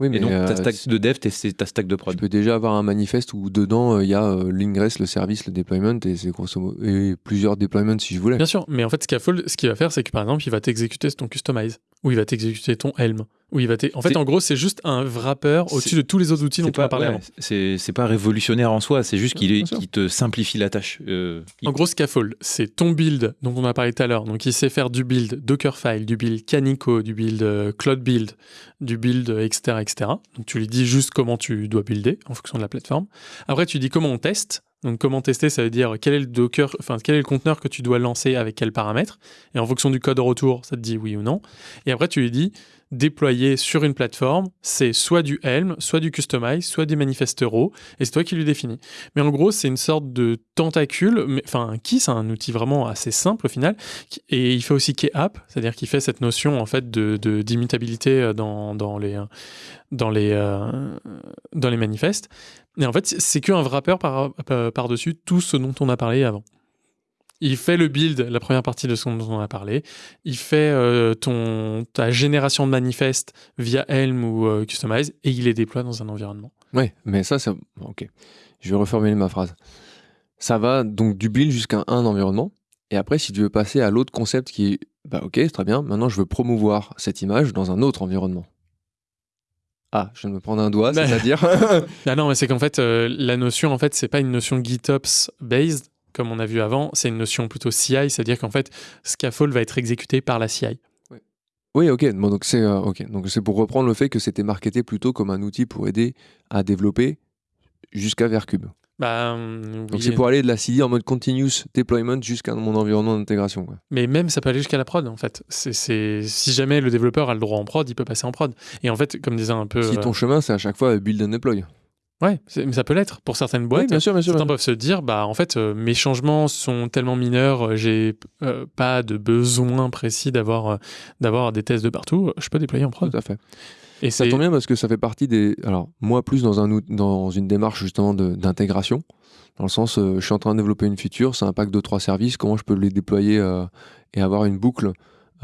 Speaker 2: Oui, mais
Speaker 3: Et donc,
Speaker 2: euh,
Speaker 3: ta stack de dev, c'est ta stack de
Speaker 2: tu
Speaker 3: prod.
Speaker 2: peux déjà avoir un manifeste où dedans, euh, il y a euh, l'ingress, le service, le deployment, et c'est grosso modo, et plusieurs deployments si je voulais.
Speaker 1: Bien sûr, mais en fait, Scaffold, ce qu'il va faire, c'est que par exemple, il va t'exécuter ton Customize, ou il va t'exécuter ton Helm, ou il va t'e- En fait, en gros, c'est juste un wrapper au-dessus de tous les autres outils dont on a parlé
Speaker 3: ouais,
Speaker 1: avant.
Speaker 3: c'est, pas révolutionnaire en soi, c'est juste qu'il te simplifie la tâche. Euh, il-
Speaker 1: En gros, Scaffold, c'est ton build dont on a parlé tout à l'heure. Donc, il sait faire du build Dockerfile, du build Canico, du build euh, Cloud Build, du build, euh, etc., etc. Donc, tu lui dis juste comment tu dois builder en fonction de la plateforme. Après, tu dis comment on teste. Donc, comment tester, ça veut dire quel est le Docker, enfin, quel est le conteneur que tu dois lancer avec quels paramètres. Et en fonction du code retour, ça te dit oui ou non. Et après, tu lui dis déployer sur une plateforme, c'est soit du Helm, soit du Customize, soit des manifestes raw, et c'est toi qui lui définis. Mais en gros, c'est une sorte de tentacule, enfin key, c'est un outil vraiment assez simple au final, qui- et il fait aussi key app, c'est-à-dire qu'il fait cette notion en fait de d'immutabilité euh, dans, les euh, dans les euh, les manifestes. Et en fait, c'est qu'un wrapper par- par-dessus tout ce dont on a parlé avant. Il fait le build, la première partie de ce dont on a parlé. Il fait euh, ton, ta génération de manifestes via Helm ou euh, Customize et il les déploie dans un environnement.
Speaker 2: Ouais, mais ça, ça. Ok. Je vais reformuler ma phrase. Ça va donc du build jusqu'à un environnement. Et après, si tu veux passer à l'autre concept qui est, bah ok, très bien, maintenant je veux promouvoir cette image dans un autre environnement. Ah, je viens de me prendre un doigt,
Speaker 1: Bah.
Speaker 2: c'est-à-dire. *laughs*
Speaker 1: Ah non, mais c'est qu'en fait, euh, la notion, en fait, c'est pas une notion GitOps based, comme on a vu avant, c'est une notion plutôt CI, c'est-à-dire qu'en fait, Scaffold va être exécuté par la CI.
Speaker 2: oui, ok. Bon, donc c'est euh, ok. Donc c'est pour reprendre le fait que c'était marketé plutôt comme un outil pour aider à développer jusqu'à Vercube.
Speaker 1: Bah, hum,
Speaker 2: Donc c'est pour aller de la CD en mode continuous deployment jusqu'à mon environnement d'intégration.
Speaker 1: Mais même, ça peut aller jusqu'à la prod, en fait. C'est, Si jamais le développeur a le droit en prod, il peut passer en prod. Et en fait, comme disait un peu...
Speaker 2: Si
Speaker 1: euh,
Speaker 2: ton chemin c'est à chaque fois build and deploy.
Speaker 1: Ouais, mais ça peut l'être pour certaines boîtes.
Speaker 2: Oui, bien sûr, bien sûr.
Speaker 1: Certains
Speaker 2: bien
Speaker 1: peuvent se dire, bah en fait, euh, mes changements sont tellement mineurs, euh, j'ai euh, pas de besoin précis d'avoir euh, d'avoir des tests de partout, je peux déployer en prod.
Speaker 2: Tout à fait.
Speaker 1: Et
Speaker 2: Ça tombe bien parce que ça fait partie des. Alors, moi, plus dans, un, out- dans une démarche justement d'intégration, dans le sens, je suis en train de développer une feature, c'est un pack de trois services, comment je peux les déployer et avoir une boucle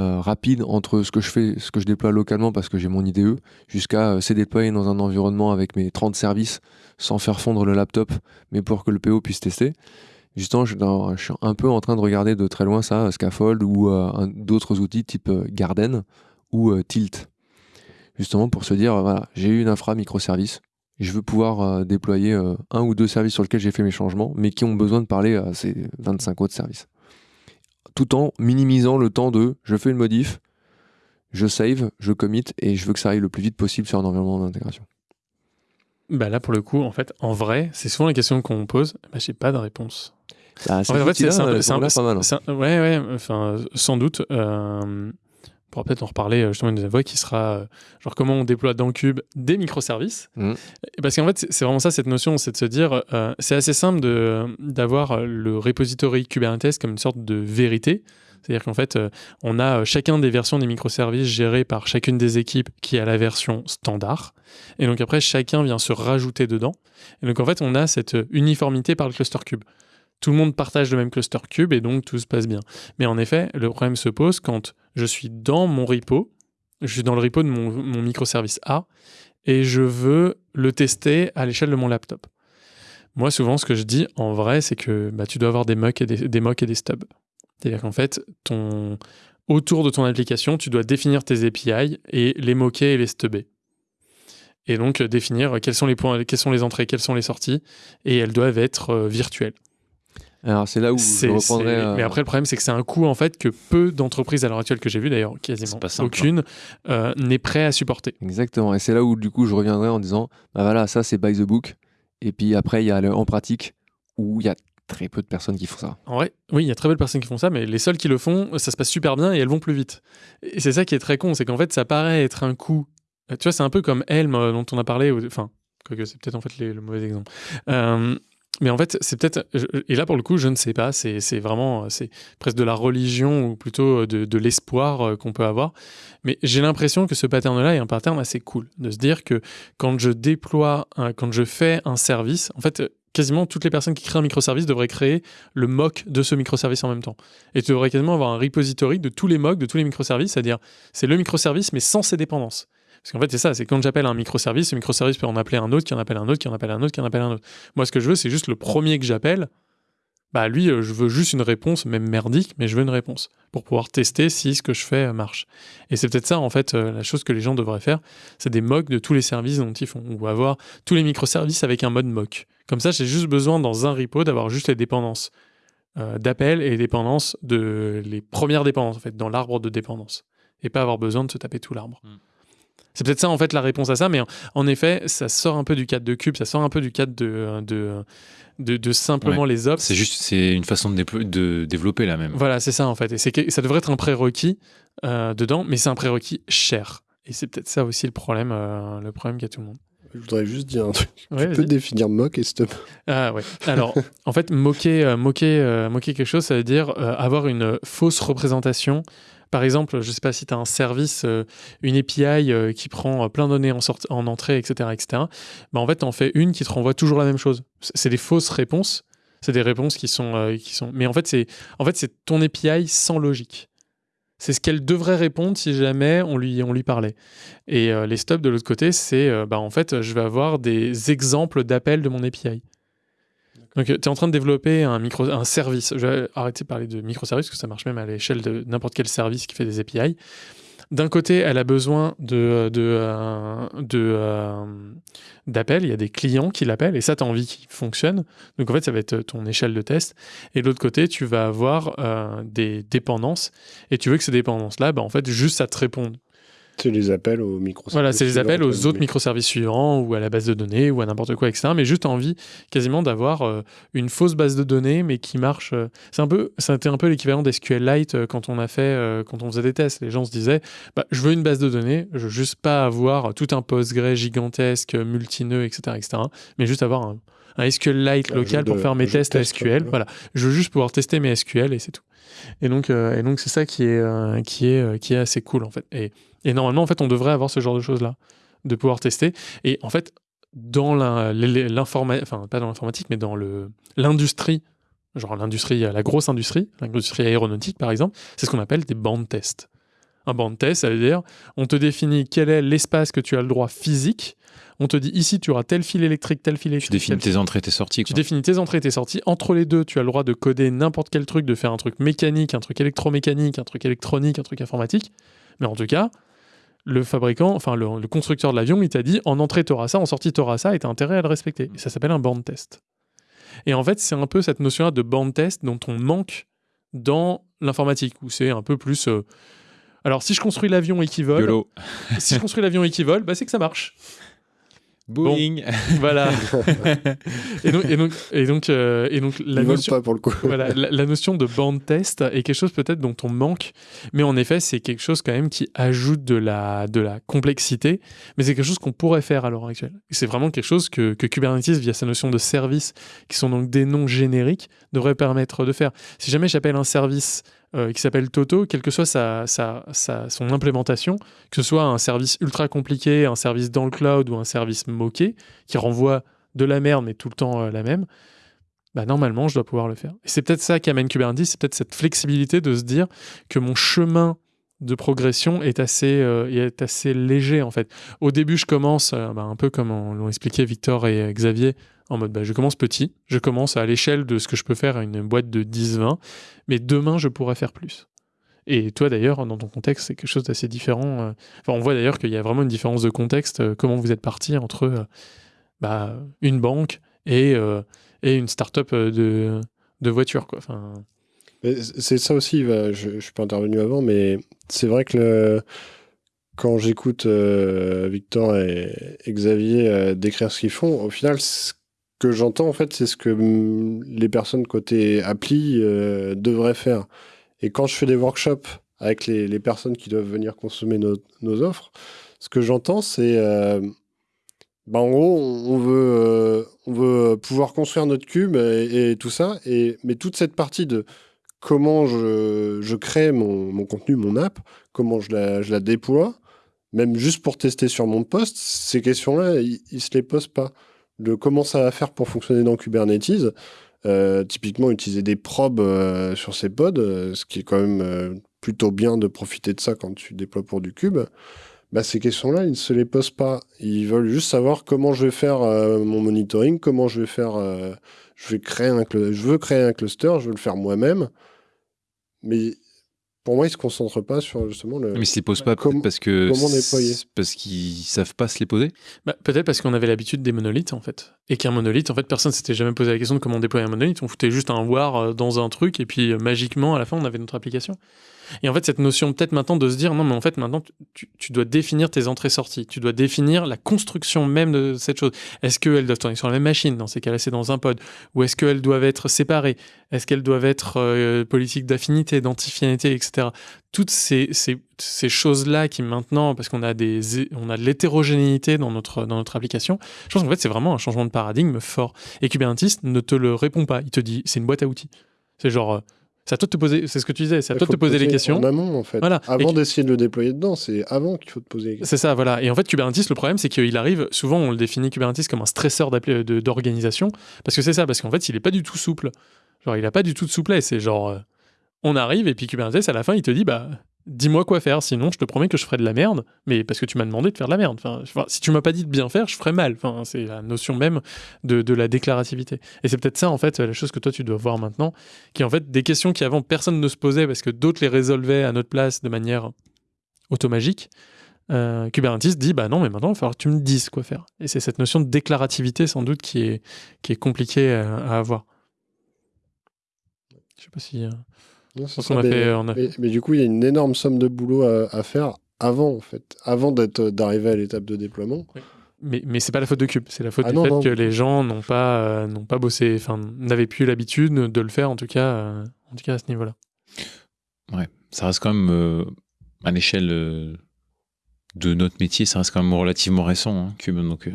Speaker 2: euh, rapide entre ce que je fais, ce que je déploie localement parce que j'ai mon IDE, jusqu'à euh, c'est déployer dans un environnement avec mes 30 services sans faire fondre le laptop, mais pour que le PO puisse tester. Justement, je, suis un peu en train de regarder de très loin ça, Scaffold ou euh, d'autres outils type euh, Garden ou euh, Tilt justement pour se dire, euh, voilà, j'ai eu une infra microservice, je veux pouvoir euh, déployer euh, un ou deux services sur lesquels j'ai fait mes changements, mais qui ont besoin de parler à ces 25 autres services. Tout en minimisant le temps de, je fais une modif, je save, je commit, et je veux que ça aille le plus vite possible sur un environnement d'intégration.
Speaker 1: bah là pour le coup, en fait, en vrai, c'est souvent la question qu'on pose. Bah, j'ai pas de réponse.
Speaker 2: Bah,
Speaker 1: En fait, c'est un
Speaker 2: hein.
Speaker 1: un- ouais, ouais, enfin, sans doute. Euh, pourra peut-être en reparler euh, justement une fois qui sera euh, genre comment on déploie dans Cube des microservices.
Speaker 2: Mhm.
Speaker 1: Parce qu'en fait, c'est- vraiment ça cette notion, c'est de se dire, euh, c'est assez simple d'avoir le repository Kubernetes comme une sorte de vérité. C'est-à-dire qu'en fait, euh, on a euh, chacun des versions des microservices gérées par chacune des équipes qui a la version standard. Et donc après, chacun vient se rajouter dedans. Et donc en fait, on a cette uniformité par le cluster cube. Tout le monde partage le même cluster cube et donc tout se passe bien. Mais en effet, le problème se pose quand je suis dans mon repo, je suis dans le repo de mon, microservice A et je veux le tester à l'échelle de mon laptop. Moi, souvent, ce que je dis en vrai, c'est que bah, tu dois avoir des mocks et des, et des stubs. C'est-à-dire qu'en fait, autour de ton application, tu dois définir tes API et les moquer et les stubber. Et donc définir quels sont les quelles sont les entrées, quelles sont les sorties, et elles doivent être euh, virtuelles.
Speaker 2: Alors c'est là où je reprendrais.
Speaker 1: c'est-
Speaker 2: euh,
Speaker 1: Mais après, le problème, c'est que c'est un coût en fait que peu d'entreprises à l'heure actuelle que j'ai vu, d'ailleurs quasiment
Speaker 3: C'est pas simple,
Speaker 1: aucune, euh, n'est prêt à supporter.
Speaker 2: Exactement. Et c'est là où du coup je reviendrai en disant bah voilà, ça c'est by the book. Et puis après, il y a le en pratique où il y a très peu de personnes qui font ça.
Speaker 1: En vrai, oui, il y a très peu de personnes qui font ça, mais les seules qui le font, ça se passe super bien et elles vont plus vite. Et c'est ça qui est très con, c'est qu'en fait, ça paraît être un coût. Tu vois, c'est un peu comme Helm euh, dont on a parlé, enfin, quoique c'est peut-être en fait les- le mauvais exemple. Euh, mais en fait, c'est peut-être. Et là, pour le coup, je ne sais pas. C'est vraiment. C'est presque de la religion ou plutôt de, de l'espoir euh, qu'on peut avoir. Mais j'ai l'impression que ce pattern-là est un pattern assez cool. De se dire que quand je déploie, quand je fais un service, en fait, quasiment toutes les personnes qui créent un microservice devraient créer le mock de ce microservice en même temps. Et tu devrais quasiment avoir un repository de tous les mocks, de tous les microservices, c'est-à-dire c'est le microservice mais sans ses dépendances. Parce qu'en fait, c'est ça, c'est quand j'appelle un microservice, ce microservice peut en appeler un autre, qui en appelle un autre, qui en appelle un autre, qui en appelle un autre. Moi, ce que je veux, c'est juste le premier que j'appelle. Bah, lui, euh, je veux juste une réponse, même merdique, mais je veux une réponse pour pouvoir tester si ce que je fais euh, marche. Et c'est peut-être ça, en fait, euh, la chose que les gens devraient faire, c'est des mocks de tous les services dont ils font, ou avoir tous les microservices avec un mode mock. Comme ça, j'ai juste besoin dans un repo d'avoir juste les dépendances d'appel et les dépendances de les premières dépendances en fait dans l'arbre de dépendance et pas avoir besoin de se taper tout l'arbre.
Speaker 3: Mm.
Speaker 1: C'est peut-être ça en fait la réponse à ça, mais en, effet, ça sort un peu du cadre de cube, ça sort un peu du cadre de de, de, de simplement les ops.
Speaker 3: C'est juste, c'est une façon de, développer la même.
Speaker 1: Voilà, c'est ça en fait. Et ça devrait être un prérequis euh, dedans, mais c'est un prérequis cher. Et c'est peut-être ça aussi le problème, euh, le problème qu'a tout le monde.
Speaker 4: Je voudrais juste dire un truc.
Speaker 1: Ouais,
Speaker 4: tu peux définir mock et stop.
Speaker 1: Ah ouais. Alors, en fait, moquer, euh, moquer, euh, moquer quelque chose, ça veut dire euh, avoir une fausse représentation. Par exemple, je sais pas si tu as un service, euh, une API euh, qui prend euh, plein de données en, entrée, etc., etc. Bah, en fait, tu en fais une qui te renvoie toujours la même chose. C'est des fausses réponses. C'est des réponses qui sont, qui sont. Mais en fait, c'est en fait, ton API sans logique. C'est ce qu'elle devrait répondre si jamais on lui, on lui parlait. Et les stops de l'autre côté, c'est bah, en fait, je vais avoir des exemples d'appels de mon API. Donc, tu es en train de développer un, micro, un service. Je vais arrêter de parler de microservice, parce que ça marche même à l'échelle de n'importe quel service qui fait des API. D'un côté, elle a besoin de, euh, euh, d'appels. Il y a des clients qui l'appellent, et ça, tu as envie qu'il fonctionne. Donc, en fait, ça va être ton échelle de test. Et de l'autre côté, tu vas avoir euh, des dépendances, et tu veux que ces dépendances-là, bah, en fait, juste ça te réponde.
Speaker 4: C'est les appels aux microservices.
Speaker 1: Voilà, c'est les
Speaker 4: suivants,
Speaker 1: appels aux
Speaker 4: quoi,
Speaker 1: autres microservices suivants ou à la base de données ou à n'importe quoi, etc. Mais juste envie quasiment d'avoir euh, une fausse base de données, mais qui marche. euh, c'est un peu, c'était un peu l'équivalent d'SQLite euh, quand on a fait, euh, quand on faisait des tests. Les gens se disaient, bah, je veux une base de données, je veux juste pas avoir tout un Postgre gigantesque, multineux, etc., etc. Mais juste avoir un, un SQLite local pour
Speaker 4: de-
Speaker 1: faire mes tests à SQL.
Speaker 4: Voilà,
Speaker 1: je veux juste pouvoir tester mes SQL et c'est tout. Et donc, euh, et donc c'est ça qui est, euh, qui est, euh, qui est assez cool en fait. Et, et normalement, en fait, on devrait avoir ce genre de choses là, de pouvoir tester. Et en fait, dans l'informatique, enfin pas dans l'informatique, mais dans l'industrie, genre l'industrie, la grosse industrie, l'industrie aéronautique par exemple, c'est ce qu'on appelle des bandes tests. Un band test, ça veut dire, on te définit quel est l'espace que tu as le droit physique. On te dit ici, tu auras tel fil électrique, tel fil
Speaker 3: Tu
Speaker 1: électrique.
Speaker 3: définis
Speaker 1: tel
Speaker 3: tes entrées, tes sorties.
Speaker 1: tu définis tes entrées et tes sorties. Entre les deux, tu as le droit de coder n'importe quel truc, de faire un truc mécanique, un truc électromécanique, un truc électronique, un truc informatique. Mais en tout cas, le fabricant, enfin le, le constructeur de l'avion, il t'a dit en entrée, tu auras ça, en sortie, tu auras ça, et tu as intérêt à le respecter. Et ça s'appelle un band test. Et en fait, c'est un peu cette notion-là de band test dont on manque dans l'informatique, où c'est un peu plus. euh, Alors, si je construis l'avion et qu'il vole,
Speaker 3: YOLO.
Speaker 1: si je construis l'avion et qu'il vole, bah, c'est que ça marche.
Speaker 3: Boeing. *laughs*
Speaker 1: Voilà. et donc, et donc, et donc, euh, et donc la
Speaker 4: Ils
Speaker 1: notion,
Speaker 4: pas pour le coup.
Speaker 1: voilà, la, la notion de band test est quelque chose peut-être dont on manque, mais en effet, c'est quelque chose quand même qui ajoute de la, de la complexité, mais c'est quelque chose qu'on pourrait faire à l'heure actuelle. C'est vraiment quelque chose que, que Kubernetes, via sa notion de service, qui sont donc des noms génériques, devrait permettre de faire. Si jamais j'appelle un service euh, qui s'appelle Toto, quelle que soit sa, son implémentation, que ce soit un service ultra compliqué, un service dans le cloud ou un service moqué, qui renvoie de la merde, mais tout le temps euh, la même, bah, normalement, je dois pouvoir le faire. Et c'est peut-être ça qu'amène Kubernetes, c'est peut-être cette flexibilité de se dire que mon chemin de progression est assez, euh, est assez léger, en fait. Au début, je commence, euh, bah, un peu comme on- l'ont expliqué Victor et euh, Xavier, en mode, bah, je commence petit, je commence à l'échelle de ce que je peux faire à une boîte de 10-20, mais demain, je pourrais faire plus. Et toi d'ailleurs, dans ton contexte, c'est quelque chose d'assez différent. Enfin, on voit d'ailleurs qu'il y a vraiment une différence de contexte. comment vous êtes parti entre bah, une banque et, et une start-up de, de voitures. Quoi. Enfin,
Speaker 4: C'est ça aussi, je ne suis pas intervenu avant, mais c'est vrai que quand j'écoute euh, Victor et, Xavier euh, décrire ce qu'ils font, au final, ce que j'entends, en fait, c'est ce que les personnes côté appli euh, devraient faire. Et quand je fais des workshops avec les, les personnes qui doivent venir consommer nos, offres, ce que j'entends, c'est... bah, en gros, on veut, on veut pouvoir construire notre cube et, et tout ça, et, mais toute cette partie de comment je, crée mon, contenu, mon app, comment je la, déploie, même juste pour tester sur mon poste, ces questions-là, ils ne se les posent pas. Comment ça va faire pour fonctionner dans Kubernetes, euh, typiquement utiliser des probes euh, sur ces pods, euh, ce qui est quand même plutôt bien de profiter de ça quand tu déploies pour du cube. Bah, ces questions-là, ils ne se les posent pas. Ils veulent juste savoir comment je vais faire mon monitoring, comment je vais faire. je, vais créer un je veux créer un cluster, je veux le faire moi-même. Mais pour moi, ils ne se concentrent pas sur justement le.
Speaker 3: Mais ils se les posent pas peut-être parce que
Speaker 4: comment déployer
Speaker 3: c'est- parce qu'ils savent pas se les poser.
Speaker 1: bah, Peut-être parce qu'on avait l'habitude des monolithes, en fait. Et qu'un monolithe, en fait, personne s'était jamais posé la question de comment déployer un monolithe. On foutait juste un war euh, dans un truc, et puis euh, magiquement, à la fin, on avait notre application. Et en fait, cette notion, peut-être maintenant, de se dire, non, mais en fait, maintenant, tu, dois définir tes entrées-sorties. Tu dois définir la construction même de cette chose. Est-ce qu'elles doivent tourner sur la même machine Dans ces cas-là, c'est dans un pod? Ou est-ce qu'elles doivent être séparées? Est-ce qu'elles doivent être euh, politiques d'affinité, d'antifinité, etc. Toutes ces choses-là qui maintenant, parce qu'on a, des, on a de l'hétérogénéité dans notre, dans notre application, je pense qu'en fait, c'est vraiment un changement de paradigme fort. Et Kubernetes ne te le répond pas. Il te dit, c'est une boîte à outils. C'est genre, euh, c'est à toi de te poser, c'est ce que tu disais, c'est à toi de te poser les questions.
Speaker 4: En amont, en fait.
Speaker 1: Voilà.
Speaker 4: Avant d'essayer de le déployer dedans, c'est avant qu'il faut te poser les questions.
Speaker 1: C'est ça, voilà. Et en fait, Kubernetes, le problème, c'est qu'il arrive, souvent, on le définit Kubernetes comme un stresseur de- d'organisation, parce que c'est ça, parce qu'en fait, il est pas du tout souple. Genre, il a pas du tout de souplesse. C'est genre, euh, on arrive, et puis Kubernetes, à la fin, il te dit, bah, dis-moi quoi faire, sinon, je te promets que je ferai de la merde, mais parce que tu m'as demandé de faire de la merde. Enfin, si tu m'as pas dit de bien faire, je ferai mal. Enfin, c'est la notion même de, de la déclarativité. Et c'est peut-être ça, en fait, la chose que toi, tu dois voir maintenant, qui est en fait des questions qui avant personne ne se posait parce que d'autres les résolvaient à notre place de manière automagique. Euh, Kubernetes dit bah non mais maintenant il va falloir que tu me dises quoi faire et c'est cette notion de déclarativité sans doute qui est qui est compliquée à, à avoir je sais pas si euh,
Speaker 4: Non, ça,
Speaker 1: a
Speaker 4: mais,
Speaker 1: fait- on a-
Speaker 4: mais- mais du coup, il y a une énorme somme de boulot à, à faire avant, en fait, avant d'être- d'arriver à l'étape de déploiement.
Speaker 1: mais mais c'est pas la faute de Cube c'est la faute
Speaker 4: Ah
Speaker 1: du
Speaker 4: non,
Speaker 1: fait
Speaker 4: non.
Speaker 1: que les gens n'ont pas euh, n'ont pas bossé enfin n'avaient plus l'habitude de le faire en tout cas euh, en tout cas à ce niveau là
Speaker 3: Ça reste quand même euh, à l'échelle euh, de notre métier, ça reste quand même relativement récent, hein, Cube. Donc, euh,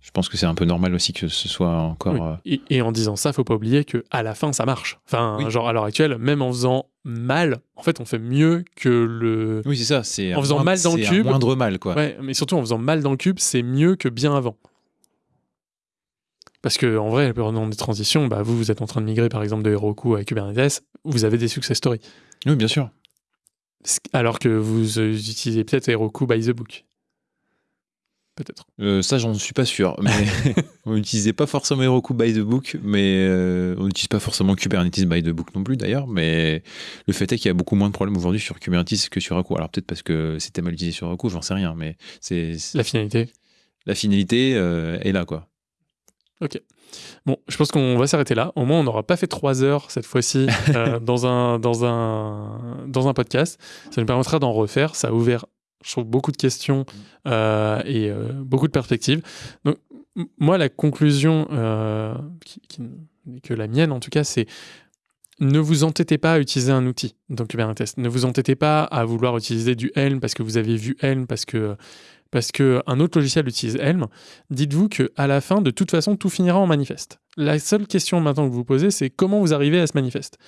Speaker 3: je pense que c'est un peu normal aussi que ce soit encore.
Speaker 1: Oui.
Speaker 3: euh,
Speaker 1: Et, et en disant ça, faut pas oublier que à la fin, ça marche. Enfin,
Speaker 3: Oui.
Speaker 1: genre à l'heure actuelle, même en faisant mal, en fait, on fait mieux que le.
Speaker 3: Oui, c'est ça. C'est
Speaker 1: En faisant
Speaker 3: moindre-
Speaker 1: mal dans le
Speaker 3: c'est un
Speaker 1: cube.
Speaker 3: moindre mal, quoi.
Speaker 1: Ouais, mais surtout en faisant mal dans le cube, c'est mieux que bien avant. Parce que en vrai, pendant des transitions, bah, vous, vous êtes en train de migrer par exemple de Heroku à Kubernetes, vous avez des success stories.
Speaker 3: Oui, bien sûr.
Speaker 1: Alors que vous euh, utilisez peut-être Heroku by the book. Peut-être.
Speaker 3: Euh, ça, j'en suis pas sûr. Mais *laughs* on n'utilisait pas forcément Heroku by the book, mais euh, on n'utilise pas forcément Kubernetes by the book non plus d'ailleurs. Mais le fait est qu'il y a beaucoup moins de problèmes aujourd'hui sur Kubernetes que sur Heroku. Alors peut-être parce que c'était mal utilisé sur Heroku, j'en sais rien. Mais c'est
Speaker 1: La finalité.
Speaker 3: la finalité euh, est là, quoi.
Speaker 1: Bon, je pense qu'on va s'arrêter là. Au moins, on n'aura pas fait trois heures cette fois-ci *laughs* euh, dans, un, dans, un, dans un podcast. Ça nous permettra d'en refaire. Ça a ouvert, je trouve, beaucoup de questions euh, et euh, beaucoup de perspectives. Donc, moi, la conclusion, euh, qui, qui n'est que la mienne en tout cas, c'est ne vous entêtez pas à utiliser un outil dans Kubernetes. Ne vous entêtez pas à vouloir utiliser du Helm parce que vous avez vu Helm, parce que, parce que un autre logiciel utilise Helm dites-vous que à la fin, de toute façon, tout finira en manifeste. La seule question maintenant que vous vous posez, c'est comment vous arrivez à ce manifeste?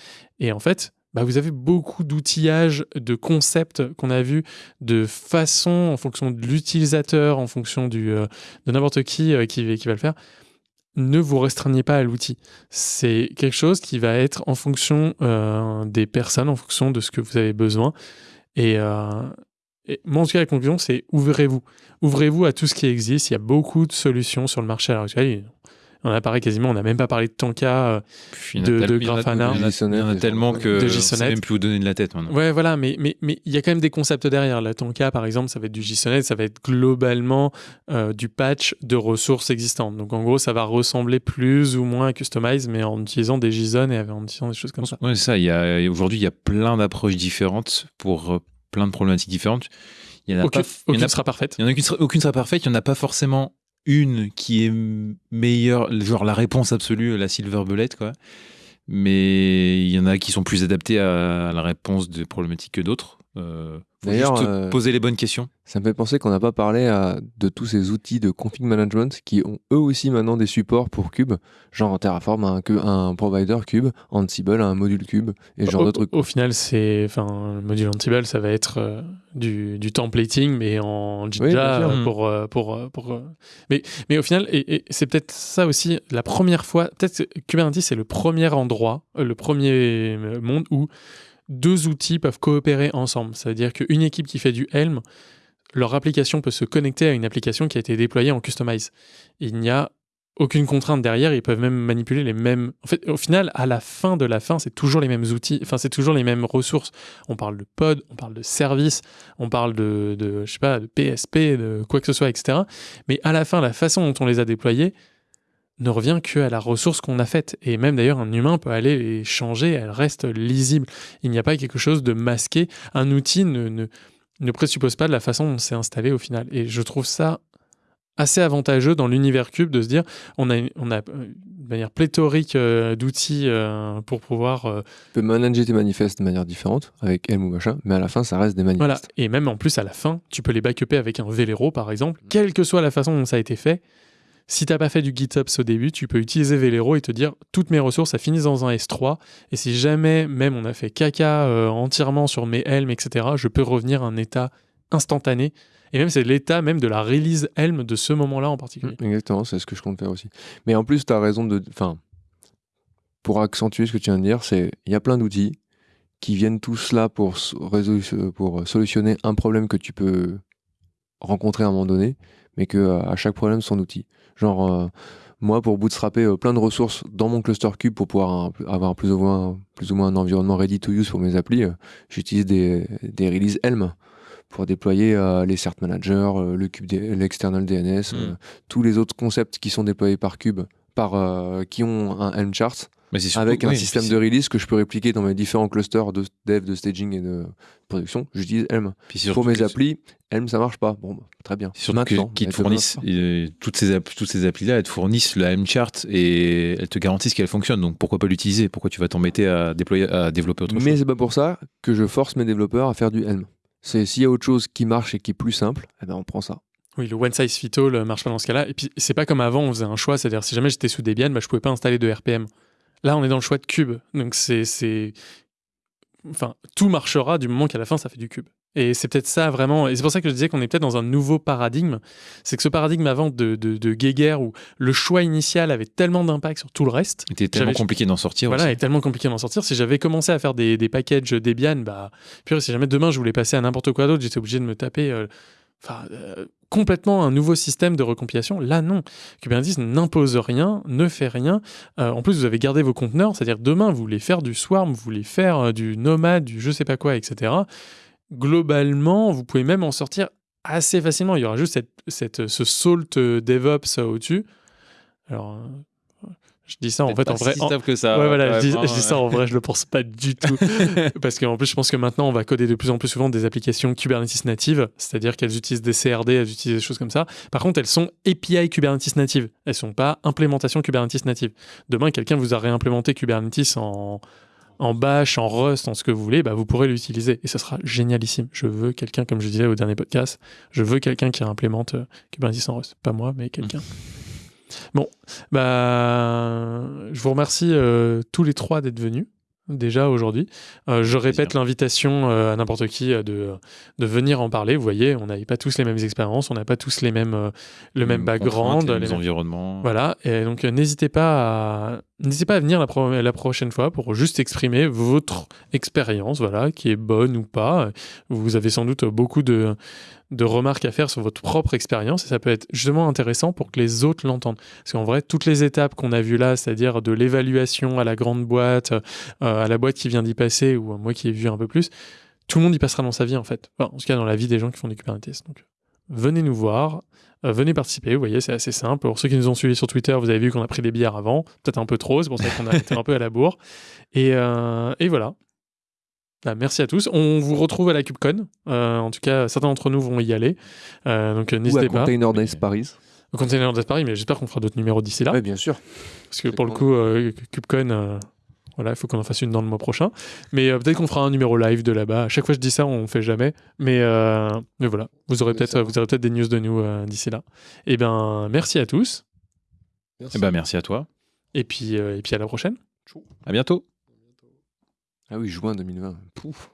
Speaker 1: Et en fait, bah, vous avez beaucoup d'outillages, de concepts qu'on a vus, de façons en fonction de l'utilisateur, en fonction euh, de n'importe qui euh, qui, va le faire. Ne vous restreignez pas à l'outil. C'est quelque chose qui va être en fonction euh, des personnes, en fonction de ce que vous avez besoin. Et, et moi, en tout cas, la conclusion, c'est ouvrez-vous ouvrez-vous à tout ce qui existe. Il y a beaucoup de solutions sur le marché à l'heure actuelle. On a parlé quasiment, on n'a même pas parlé de Tanka, euh,
Speaker 3: Puis il y en a
Speaker 1: de- de
Speaker 3: il y en a-
Speaker 1: Grafana.
Speaker 3: il y en a- il y en a tellement que
Speaker 1: De JSONet.
Speaker 3: sait même plus où donner de la tête maintenant.
Speaker 1: Ouais, voilà, mais mais mais il y a quand même des concepts derrière. La Tonka, par exemple, ça va être du JSONet, ça va être globalement euh, du patch de ressources existantes. Donc en gros, ça va ressembler plus ou moins à Customize, mais en utilisant des JSON et en utilisant des choses comme ça.
Speaker 3: Ouais, c'est ça. Il aujourd'hui, il y a plein d'approches différentes pour euh, plein de problématiques différentes. Il y en a
Speaker 1: Aucune,
Speaker 3: pas, il y en
Speaker 1: aucune
Speaker 3: a-
Speaker 1: sera parfaite.
Speaker 3: il y en a aucune, sera- aucune sera parfaite. Il y en a pas forcément une qui est meilleure, genre la réponse absolue, la silver bullet, quoi. Mais il y en a qui sont plus adaptés à, la réponse de problématiques que d'autres. Euh,
Speaker 2: D'ailleurs,
Speaker 3: juste
Speaker 2: euh,
Speaker 3: poser les bonnes questions.
Speaker 2: Ça me fait penser qu'on n'a pas parlé à- de tous ces outils de config management qui ont eux aussi maintenant des supports pour Cube, genre Terraform a un, cu- un provider Cube, Ansible a un module Cube et ce genre trucs.
Speaker 1: au final, c'est, enfin, le module Ansible, ça va être euh, du, du templating, mais en
Speaker 2: Oui,
Speaker 1: Jinja
Speaker 2: bien sûr.
Speaker 1: euh, pour, euh, pour, euh, pour, euh, mais, mais au final, et, et c'est peut-être ça aussi, la première fois, peut-être que Kubernetes, c'est le premier endroit, euh, le premier euh, monde où deux outils peuvent coopérer ensemble. Ça veut dire qu'une équipe qui fait du Helm, leur application peut se connecter à une application qui a été déployée en Customize. Il n'y a aucune contrainte derrière, ils peuvent même manipuler les mêmes. En fait, au final, à la fin de la fin, c'est toujours les mêmes outils, enfin, c'est toujours les mêmes ressources. On parle de pod, on parle de service, on parle de, de je sais pas, de PSP, de quoi que ce soit, etc. Mais à la fin, la façon dont on les a déployés ne revient que à la ressource qu'on a faite. Et même d'ailleurs, un humain peut aller les changer, elle reste lisible. Il n'y a pas quelque chose de masqué. Un outil ne, ne, ne présuppose pas de la façon dont c'est installé au final. Et je trouve ça assez avantageux dans l'univers cube de se dire on a, on a euh, de manière pléthorique euh, d'outils euh, pour pouvoir euh,
Speaker 2: Tu peux manager tes manifestes de manière différente avec Helm ou machin, mais à la fin ça reste des manifestes.
Speaker 1: voilà et même en plus à la fin tu peux les backuper avec un Velero par exemple quelle que soit la façon dont ça a été fait si t'as pas fait du GitOps au début, tu peux utiliser Velero et te dire toutes mes ressources, ça finit dans un S3. Et si jamais même on a fait caca euh, entièrement sur mes Helm, etc., je peux revenir à un état instantané. Et même c'est l'état même de la release Helm de ce moment-là en particulier.
Speaker 2: Mm, Exactement, c'est ce que je compte faire aussi. Mais en plus, tu as raison de. Enfin, pour accentuer ce que tu viens de dire, c'est il y a plein d'outils qui viennent tous là pour, solutionner un problème que tu peux rencontrer à un moment donné, mais que euh, à chaque problème son outil. Genre, euh, moi, pour bootstrapper euh, plein de ressources dans mon cluster cube pour pouvoir un- avoir plus ou, moins, plus ou moins un environnement ready to use pour mes applis, euh, j'utilise des, des releases Helm pour déployer euh, les cert managers, euh, le cube, l'external DNS, euh, tous les autres concepts qui sont déployés par Cube, par, qui ont un Helm chart,
Speaker 3: Mais surtout-
Speaker 2: avec un
Speaker 3: oui,
Speaker 2: système de release que je peux répliquer dans mes différents clusters de dev, de staging et de production. J'utilise Helm. Pour mes applis, Helm ça marche pas. Bon, bah, très bien.
Speaker 3: Surtout qu'ils
Speaker 2: mais
Speaker 3: te fournissent euh, toutes ces, toutes ces applis-là, elles te fournissent le M-chart et elles te garantissent qu'elles fonctionnent. Donc pourquoi pas l'utiliser? Pourquoi tu vas t'embêter à déployer, à développer autre
Speaker 2: Mais
Speaker 3: chose?
Speaker 2: c'est pas pour ça que je force mes développeurs à faire du Helm. C'est s'il y a autre chose qui marche et qui est plus simple, eh ben on prend ça.
Speaker 1: Oui, le one size fit all marche pas dans ce cas-là. Et puis, c'est pas comme avant, on faisait un choix. C'est-à-dire, si jamais j'étais sous Debian, bah, je pouvais pas installer de RPM. Là, on est dans le choix de cube. Donc, c'est. Enfin, tout marchera du moment qu'à la fin, ça fait du cube. Et c'est peut-être ça vraiment. Et c'est pour ça que je disais qu'on est peut-être dans un nouveau paradigme. C'est que ce paradigme avant de, de, de Geiger, où le choix initial avait tellement d'impact sur tout le reste,
Speaker 3: C'était tellement compliqué d'en sortir.
Speaker 1: voilà,
Speaker 3: aussi.
Speaker 1: est tellement compliqué d'en sortir. Si j'avais commencé à faire des, des packages Debian, bah, puis si jamais demain je voulais passer à n'importe quoi d'autre, j'étais obligé de me taper euh, enfin, euh, complètement un nouveau système de recompilation. Là, non. Kubernetes n'impose rien, ne fait rien. Euh, en plus, vous avez gardé vos conteneurs, c'est-à-dire demain, vous voulez faire du Swarm, vous voulez faire euh, du Nomad, du je sais pas quoi, etc. Globalement, vous pouvez même en sortir assez facilement. Il y aura juste cette, ce salt DevOps au-dessus. Alors, je dis ça en fait en vrai. en-
Speaker 3: que ça.
Speaker 1: Ouais, voilà, je dis, je dis ça en vrai, je le pense pas du tout. *laughs* Parce qu'en plus, je pense que maintenant, on va coder de plus en plus souvent des applications Kubernetes natives, c'est-à-dire qu'elles utilisent des CRD, elles utilisent des choses comme ça. Par contre, elles sont API Kubernetes natives. Elles sont pas implémentation Kubernetes native. Demain, quelqu'un vous a réimplémenté Kubernetes en, en Bash, en Rust, en ce que vous voulez, bah, vous pourrez l'utiliser. Et ça sera génialissime. Je veux quelqu'un, comme je disais au dernier podcast, je veux quelqu'un qui implémente euh, Kubernetes en Rust. Pas moi, mais quelqu'un. *laughs* Bon, bah, je vous remercie euh, tous les trois d'être venus déjà aujourd'hui. Euh, je répète l'invitation euh, à n'importe qui de, de venir en parler. Vous voyez, on n'avait pas tous les mêmes expériences, on n'a pas tous les mêmes, le même background. les
Speaker 3: les mêmes environnements.
Speaker 1: Voilà, et donc n'hésitez pas à N'hésitez pas à venir la, pro- la prochaine fois pour juste exprimer votre expérience, voilà, qui est bonne ou pas. Vous avez sans doute beaucoup de, remarques à faire sur votre propre expérience et ça peut être justement intéressant pour que les autres l'entendent. Parce qu'en vrai, toutes les étapes qu'on a vues là, c'est-à-dire de l'évaluation à la grande boîte, euh, à la boîte qui vient d'y passer ou à moi qui ai vu un peu plus, tout le monde y passera dans sa vie en fait. En tout cas, dans la vie des gens qui font du Kubernetes. Donc, venez nous voir, euh, venez participer. Vous voyez, c'est assez simple. Pour ceux qui nous ont suivis sur Twitter, vous avez vu qu'on a pris des bières avant, peut-être un peu trop, c'est pour ça qu'on a été un peu à la bourre. Et, euh, et voilà. Bah, merci à tous. On vous retrouve à la KubeCon. Euh, en tout cas, certains d'entre nous vont y aller. Euh, donc n'hésitez pas.
Speaker 2: Container Days Paris.
Speaker 1: Au Container Days Paris, mais j'espère qu'on fera d'autres numéros d'ici là.
Speaker 2: Oui, bien sûr.
Speaker 1: Parce que pour le coup, euh, KubeCon, euh, voilà, il faut qu'on en fasse une dans le mois prochain. Mais euh, peut-être qu'on fera un numéro live de là-bas. À chaque fois que je dis ça, on ne fait jamais. Mais, euh, mais voilà, vous aurez peut-être vous aurez peut-être des news de nous euh, d'ici là. Et ben, merci à tous.
Speaker 4: Merci.
Speaker 3: Eh ben, merci à toi.
Speaker 1: Et puis, euh, et puis à la prochaine.
Speaker 3: À bientôt.
Speaker 2: Ah oui, juin 2020. Pouf.